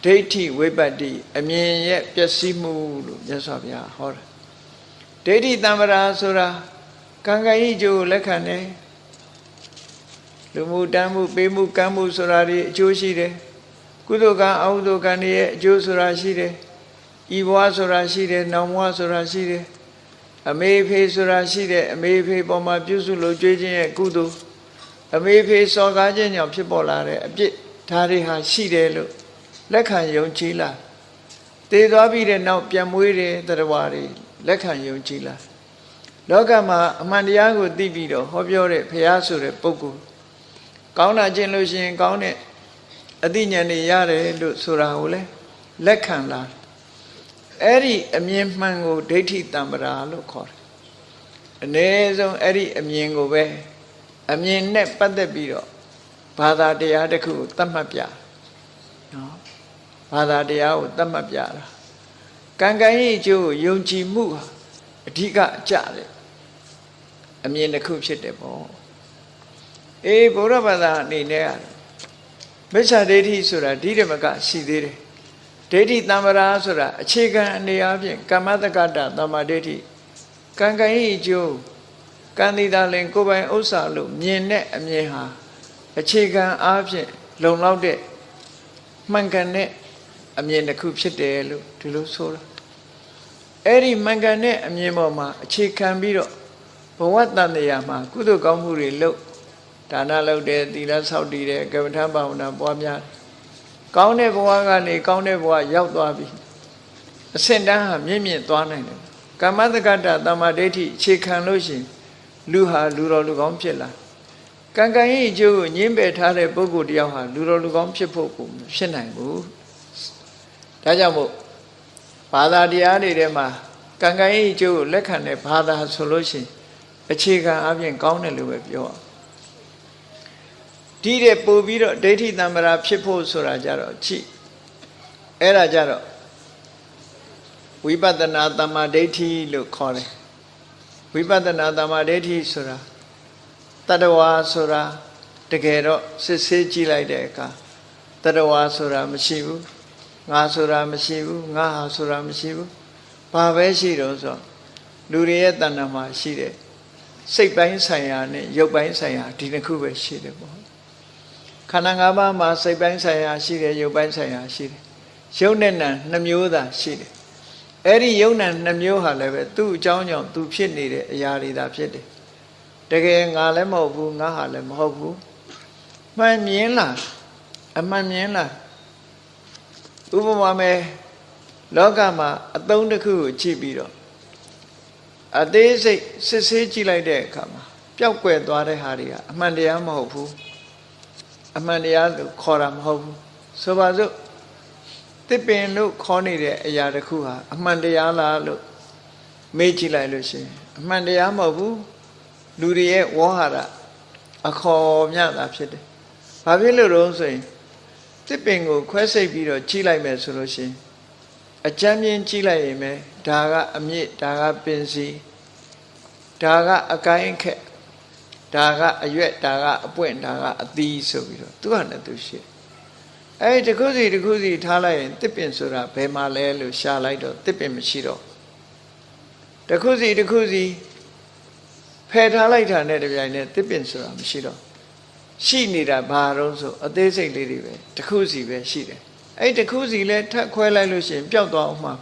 ဒိဋ္ဌိဝိပတ္တိအမြင်ရဲ့ပျက်စီးမှုလို့မြတ်စွာဘုရားဟောတယ်ဒိဋ္ဌိတံ္ပရာဆိုတာကံကံဤအကျိုးကိုလက်ခံတယ်လူမှုတမ်းမှုပေးမှုကမ်းမှုဆိုတာတွေအကျိုးရှိတယ်ကုသိုလ်ကံအကုသိုလ်ကံတွေရဲ့အကျိုးဆိုတာရှိတယ် ဤဘဝဆိုတာရှိတယ်နောင်ဘဝဆိုတာရှိတယ်အမေဖေဆိုတာရှိတယ်အမေဖေပေါ်မှာပြုစုလို့ကြွေးခြင်းရဲ့ကုသိုလ်အမေဖေစော်ကားခြင်းကြောင့်ဖြစ်ပေါ်လာတဲ့အပြစ်ဒါတွေဟာရှိတယ်လို့လက်ခံယုံကြည်လားတည်သွားပြီးတဲ့နောက်ပြန်မွေးတဲ့တရားတွေလက်ခံယုံကြည်လားလောကမှာအမှန်တရားကိုသိပြီးတော့ဟောပြောတဲ့ဘုရားဆိုတဲ့ပုဂ္ဂိုလ်ကောင်းတာကျင့်လို့ရှိရင်ကောင်းတဲ့အသိဉာဏ်တွေရတယ်လို့ဆိုတာကိုလေလက်ခံလာ အဲ့ဒီအမြင်မှန်ကိုဒိဋ္ဌိတံ္ပရာလို့ခေါ်တယ်အ ਨੇ ဆုံးအဲ့ဒီအမြင်ကိုပဲအမြင်နဲ့ပတ်သက်ပြီးတော့ဘာသာတရားတစ်ခုကိုသတ်မှတ်ပြနော်ဘာသာတရားကိုသတ်မှတ်ပြတာကံကံရဲ့အကျိုးကိုယုံကြည်မှုဟာအဓိကအကြတယ်အမြင်တစ်ခုဖြစ်တယ်ပေါ့အေးဘုရားဘာသာအနေနဲ့မိစ္ဆာဒိဋ္ဌိဆိုတာဒီဓမ္မကရှိသေးတယ် ဒိဋ္ဌိတမ္ပရာဆိုတာအခြေခံအနေအချင်းကမ္မတက္ကတသမ္မာဒိဋ္ဌိကံကံဤအကျိုးကံတိတာလင်ကိုယ်ပိုင်ဥစ္စာလို့မြင်တဲ့အမြင်ဟာအခြေခံအားဖြင့်လုံလောက်တဲ့မှန်ကန်တဲ့အမြင်တစ်ခုဖြစ်တယ်လို့ဒီလိုဆိုတာအဲ့ဒီမှန်ကန်တဲ့အမြင်ပေါ်မှာအခြေခံပြီးတော့ဘဝတန်တရားမှာကုသိုလ်ကောင်းမှုတွေလုပ်ဒါနလုပ်တယ်သီလဆောက်တည်တယ်ကမ္မထဘာဝနာပွားများ ကောင်းတဲ့ဘဝကနေကောင်းတဲ့ဘဝရောက်သွားပြီအစင်တန်းဟာမြင့်မြင့်သွားနိုင်တယ်ကမ္မတက္ကတာတမ္မာဒိဋ္ဌိအခြေခံလို့ရှိရင်လူဟာလူတော်လူကောင်းဖြစ်လာကံကံရဲ့အကျိုးကိုညှင်းပယ်ထားတဲ့ပုဂ္ဂိုလ်တယောက်ဟာလူတော်လူကောင်းဖြစ်ဖို့ကိုဖြစ်နိုင်ဘူးဒါကြောင့်မို့ဘာသာတရားတွေထဲမှာကံကံရဲ့အကျိုးကိုလက်ခံတဲ့ဘာသာဆိုလို့ရှိရင်အခြေခံအပြင်ကောင်းတယ်လို့ပဲပြောအောင် ဒီတဲ့ပို့ပြီးတော့ဒိဋ္ဌိတံ္မာရာဖြစ်ဖို့ဆိုတာကြတော့ချိအဲ့ဒါကြတော့ဝိပဿနာတမ္မာဒိဋ္ဌိလို့ခေါ်တယ်ဝိပဿနာတမ္မာဒိဋ္ဌိဆိုတာတတဝါဆိုတာတကယ်တော့စစ်ဆေးကြည့်လိုက်တဲ့အခါတတဝါဆိုတာမရှိဘူးငါဆိုတာမရှိဘူးငါဟာဆိုတာမရှိဘူးဘာပဲရှိတော့ဆိုလူတွေရဲ့တဏ္ဍာမှာရှိတဲ့စိတ်ပိုင်းဆိုင်ရာနဲ့ရုပ်ပိုင်းဆိုင်ရာဒီနှစ်ခုပဲရှိတယ်ပေါ့ ခန္ဓာ၅ပါးမှာစိတ်ပိုင်းဆိုင်ရာရှိတယ်ရုပ်ပိုင်းဆိုင်ရာရှိတယ်ရုပ်နဲ့နာနှမျိုးသာရှိတယ်အဲ့ဒီယုံနာနှမျိုးဟာလည်းပဲသူ့အကြောင်းကြောင့်သူဖြစ်နေတဲ့အရာတွေသာဖြစ်တယ်တကယ်ငါလည်းမဟုတ်ဘူးငါဟာလည်းမဟုတ်ဘူးမှန်မြင်လားအမှန်မြင်လားဥပမာမဲ့လောကမှာအသုံးတစ်ခုကိုကြည့်ပြီးတော့အသေးစိတ်စစ်ဆေးကြည့်လိုက်တဲ့အခါမှာပျောက်ကွယ်သွားတဲ့ဟာတွေကအမှန်တရားမဟုတ်ဘူး အမှန်တရားလို့ခေါ်တာမဟုတ်ဘူးဆိုပါစို့တစ်ပင်လို့ခေါ်နေတဲ့အရာတစ်ခုဟာအမှန်တရားလားလို့မေးကြည့်လိုက်လို့ရှိရင်အမှန်တရားမဟုတ်ဘူးလူတွေရဲ့ဝေါဟာရအခေါ်မြတာဖြစ်တယ်။ဘာဖြစ်လို့တော့ဆိုရင်တစ်ပင်ကိုခွဲစိတ်ပြီးတော့ကြီးလိုက်မယ်ဆိုလို့ရှိရင်အကြမ်းမြင်ကြီးလိုက်ရင်ပဲဒါကအမြင့်ဒါကပင်စီဒါကအကိုင်းခက် ဒါကအရွက်ဒါကအပွင့်ဒါကအသီးဆိုပြီးတော့သူကလည်းသူရှိအဲ့ဒီတစ်ခုစီတစ်ခုစီထားလိုက်ရင်တစ်ပင်ဆိုတာဘယ်မှာလဲလို့ရှာလိုက်တော့တစ်ပင်မရှိတော့တစ်ခုစီတစ်ခုစီဖယ်ထားလိုက်တာနဲ့တပြိုင်နက်တစ်ပင်ဆိုတာမရှိတော့ရှိနေတာဘာတော့ဆိုအသေးစိတ်လေးတွေပဲတစ်ခုစီပဲရှိတယ်အဲ့တစ်ခုစီလဲထပ်ခွဲလိုက်လို့ရှိရင်ပျောက်သွားအောင်မှာ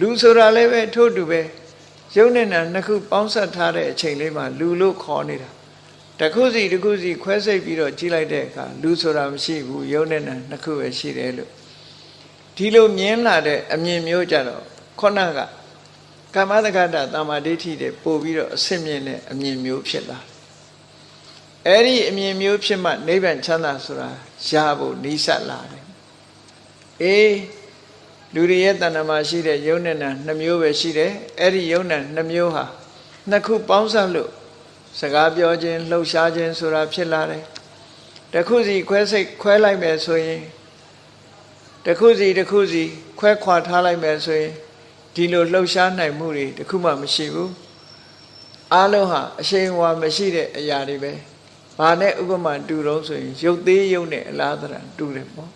လူဆိုတာလည်းပဲထို့တူပဲ ရုပ်နဲ့နာနှစ်ခုပေါင်းဆက်ထားတဲ့အချိန်လေးမှာလူလို့ခေါ်နေတာတစ်ခုစီတစ်ခုစီခွဲစိတ်ပြီးတော့ကြီးလိုက်တဲ့အခါလူဆိုတာမရှိဘူးရုပ်နဲ့နာနှစ်ခုပဲရှိတယ်လို့ဒီလိုမြင်လာတဲ့အမြင်မျိုးကြတော့ခုနကကမ္မတက္ကတာတမာဒိဋ္ဌိတွေပို့ပြီးတော့အစစ်မြင်တဲ့အမြင်မျိုးဖြစ်လာအဲ့ဒီအမြင်မျိုးဖြစ်မှနိဗ္ဗာန်ချမ်းသာဆိုတာရဖို့နီးစပ်လာတယ်အေး လူတွေရဲ့တဏ္ဍမှာရှိတဲ့ယုံနဲ့နာနှစ်မျိုးပဲရှိတယ်အဲ့ဒီယုံနဲ့နှစ်မျိုးဟာနှစ်ခုပေါင်းစပ်လို့စကားပြောခြင်းလှုပ်ရှားခြင်းဆိုတာဖြစ်လာတယ်တခုစီခွဲစိတ်ခွဲလိုက်မယ်ဆိုရင်တခုစီတခုစီခွဲခွာထားလိုက်မယ်ဆိုရင်ဒီလိုလှုပ်ရှားနိုင်မှုတွေတခုမှမရှိဘူးအားလုံးဟာအရှိန်အဝါမရှိတဲ့အရာတွေပဲဘာနဲ့ဥပမာတူတော့ဆိုရင်ရုပ်သေးရုပ်နဲ့အလားတရတူတယ်ပေါ့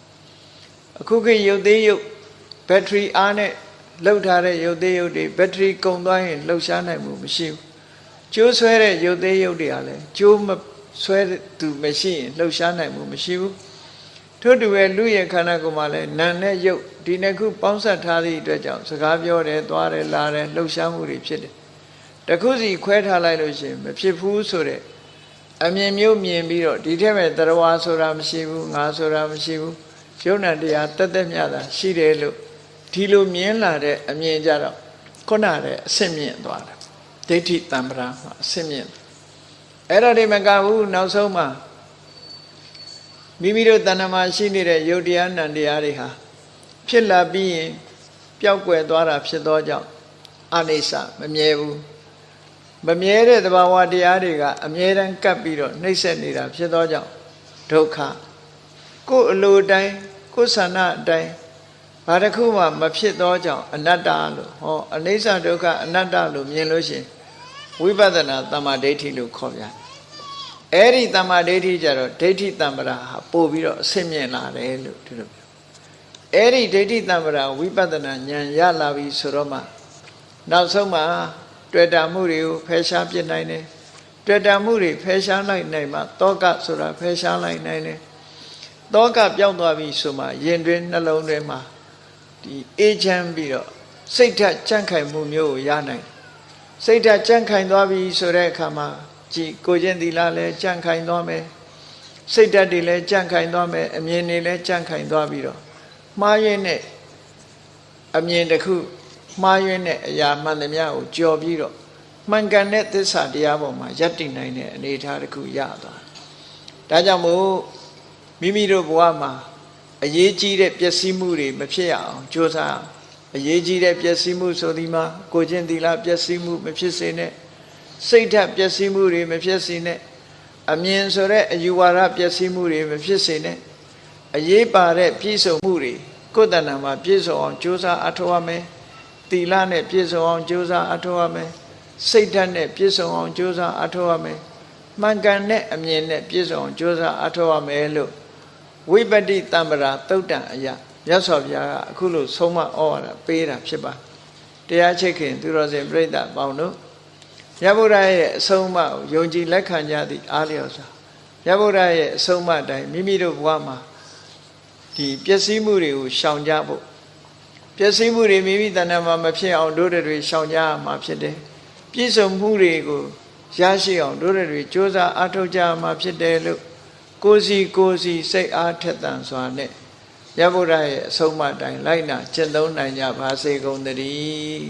အခုခေတ်ရုပ်သေးရုပ် ဘက်ထရီအားနဲ့လှုပ်ထားတဲ့ရုပ်သေးရုပ်တွေဘက်ထရီကုန်သွားရင်လှုပ်ရှားနိုင်မှုမရှိဘူးကျိုးဆွဲတဲ့ရုပ်သေးရုပ်တွေကလည်းကျိုးမဆွဲသူမရှိရင်လှုပ်ရှားနိုင်မှုမရှိဘူးထို့တူပဲလူရဲ့ခန္ဓာကိုယ်မှာလည်းနာနဲ့ရုပ်ဒီနှစ်ခုပေါင်းစပ်ထားသည့်အတွက်ကြောင့်စကားပြောတယ်သွားတယ်လာတယ်လှုပ်ရှားမှုတွေဖြစ်တယ်တခုစီခွဲထားလိုက်လို့ရှိရင်မဖြစ်ဘူးဆိုတဲ့အမြင်မျိုးမြင်ပြီးတော့ဒီထက်မဲ့တရားဆိုတာမရှိဘူးငါဆိုတာမရှိဘူးယုံနာတရားတက်တက်မြတာရှိတယ်လို့ ဒီလိုမြင်လာတဲ့အမြင်ကြတော့ခုနတဲ့အဆင့်မြင့်သွားတယ်ဒိဋ္ဌိတံ္ပရာမှာအဆင့်မြင့်အဲ့ဒါတွေမကဘူးနောက်ဆုံးမှာမိမိတို့တဏ္ဍမှာရှိနေတဲ့ယုတ်တရားနံတရားတွေဟာဖြစ်လာပြီးရင်ပျောက်ကွယ်သွားတာဖြစ်သောကြောင့်အနိစ္စမမြဲဘူးမမြဲတဲ့သဘာဝတရားတွေကအမြဲတမ်းကပ်ပြီးတော့နှိမ့်ဆက်နေတာဖြစ်သောကြောင့်ဒုက္ခကိုယ်အလိုတိုင်းကိုယ်ဆန္ဒအတိုင်း ဘာတစ်ခုမှမဖြစ်သောကြောင့်အနတ္တလို့ဟောအနိစ္စဒုက္ခအနတ္တလို့မြင်လို့ရှိရင်ဝိပဿနာတမ္မာဒိဋ္ဌိလို့ခေါ်ပြန်အဲ့ဒီတမ္မာဒိဋ္ဌိကြတော့ဒိဋ္ဌိတမ္ပရာဟာပို့ပြီးတော့အဆင့်မြင့်လာတယ်လို့ဒီလိုပြောအဲ့ဒီဒိဋ္ဌိတမ္ပရာဝိပဿနာဉာဏ်ရလာပြီဆိုတော့မှနောက်ဆုံးမှတွေ့တာမှုတွေကိုဖယ်ရှားပြစ်နိုင်တယ်တွေ့တာမှုတွေဖယ်ရှားလိုက်နိုင်မှတောကဆိုတာဖယ်ရှားလိုက်နိုင်တယ်တောကပြောင်းသွားပြီဆိုမှယင်တွင်နှလုံးတွင်မှာ ဒီအေးချမ်းပြီးတော့စိတ်ဓာတ်ကြန့်ခိုင်မှုမျိုးကိုရနိုင်စိတ်ဓာတ်ကြန့်ခိုင်သွားပြီဆိုတဲ့အခါမှာကြည်ကိုချင်းသီလလည်းကြန့်ခိုင်သွားမယ်စိတ်ဓာတ်တွေလည်းကြန့်ခိုင်သွားမယ်အမြင်တွေလည်းကြန့်ခိုင်သွားပြီးတော့မှားရင်းနဲ့အမြင်တစ်ခုမှားယွင်းတဲ့အရာမှန်သမျှကိုကြော်ပြီးတော့မှန်ကန်တဲ့သစ္စာတရားပေါ်မှာယက်တည်နိုင်တဲ့အနေအထားတစ်ခုရသွားဒါကြောင့်မို့မိမိတို့ဘဝမှာ အရေးကြီးတဲ့ပျက်စီးမှုတွေမဖြစ်ရအောင်ကြိုးစားအရေးကြီးတဲ့ပျက်စီးမှုဆိုဒီမှာကိုချင်းသီလပျက်စီးမှုမဖြစ်စေနဲ့စိတ်ဓာတ်ပျက်စီးမှုတွေမဖြစ်စေနဲ့အမြင်ဆိုတဲ့အယူဝါဒပျက်စီးမှုတွေမဖြစ်စေနဲ့အရေးပါတဲ့ပြည့်စုံမှုတွေကိုယ်တဏ္ဍာမှာပြည့်စုံအောင်ကြိုးစားအထောက်အမယ်သီလနဲ့ပြည့်စုံအောင်ကြိုးစားအထောက်ရမယ်စိတ်ဓာတ်နဲ့ပြည့်စုံအောင်ကြိုးစားအထောက်ရမယ်မှန်ကန်တဲ့အမြင်နဲ့ပြည့်စုံအောင်ကြိုးစားအထောက်ရမယ်လို့ ဝိပတိတံပရာသုတ်တံအယမြတ်စွာဘုရားကအခုလို့ဆုံးမဩဝါဒပေးတာဖြစ်ပါတရားချိတ်ခင်သူတော်စင်ပြိဿပေါင်းတို့မြတ်ဗုဒ္ဓရဲ့အဆုံးအမကိုယုံကြည်လက်ခံကြသည့်အားလျော်စွာမြတ်ဗုဒ္ဓရဲ့အဆုံးအမတိုင်းမိမိတို့ဘဝမှာဒီပျက်စီးမှုတွေကိုရှောင်ကြဖို့ပျက်စီးမှုတွေမိမိတဏ္ဍာမှာမဖြစ်အောင်တို့တွေရှောင်ကြရမှာဖြစ်တယ်ပြည့်စုံမှုတွေကိုရရှိအောင်တို့တွေစ조사အားထုတ်ကြရမှာဖြစ်တယ်လို့ ကိုစီကိုစီစိတ်အားထက်သန်စွာနဲ့ရဗုဒ္ဓရဲ့အဆုံးအမတိုင်းလိုက်နာကျင့်သုံးနိုင်ကြပါစေကုန်သတည်း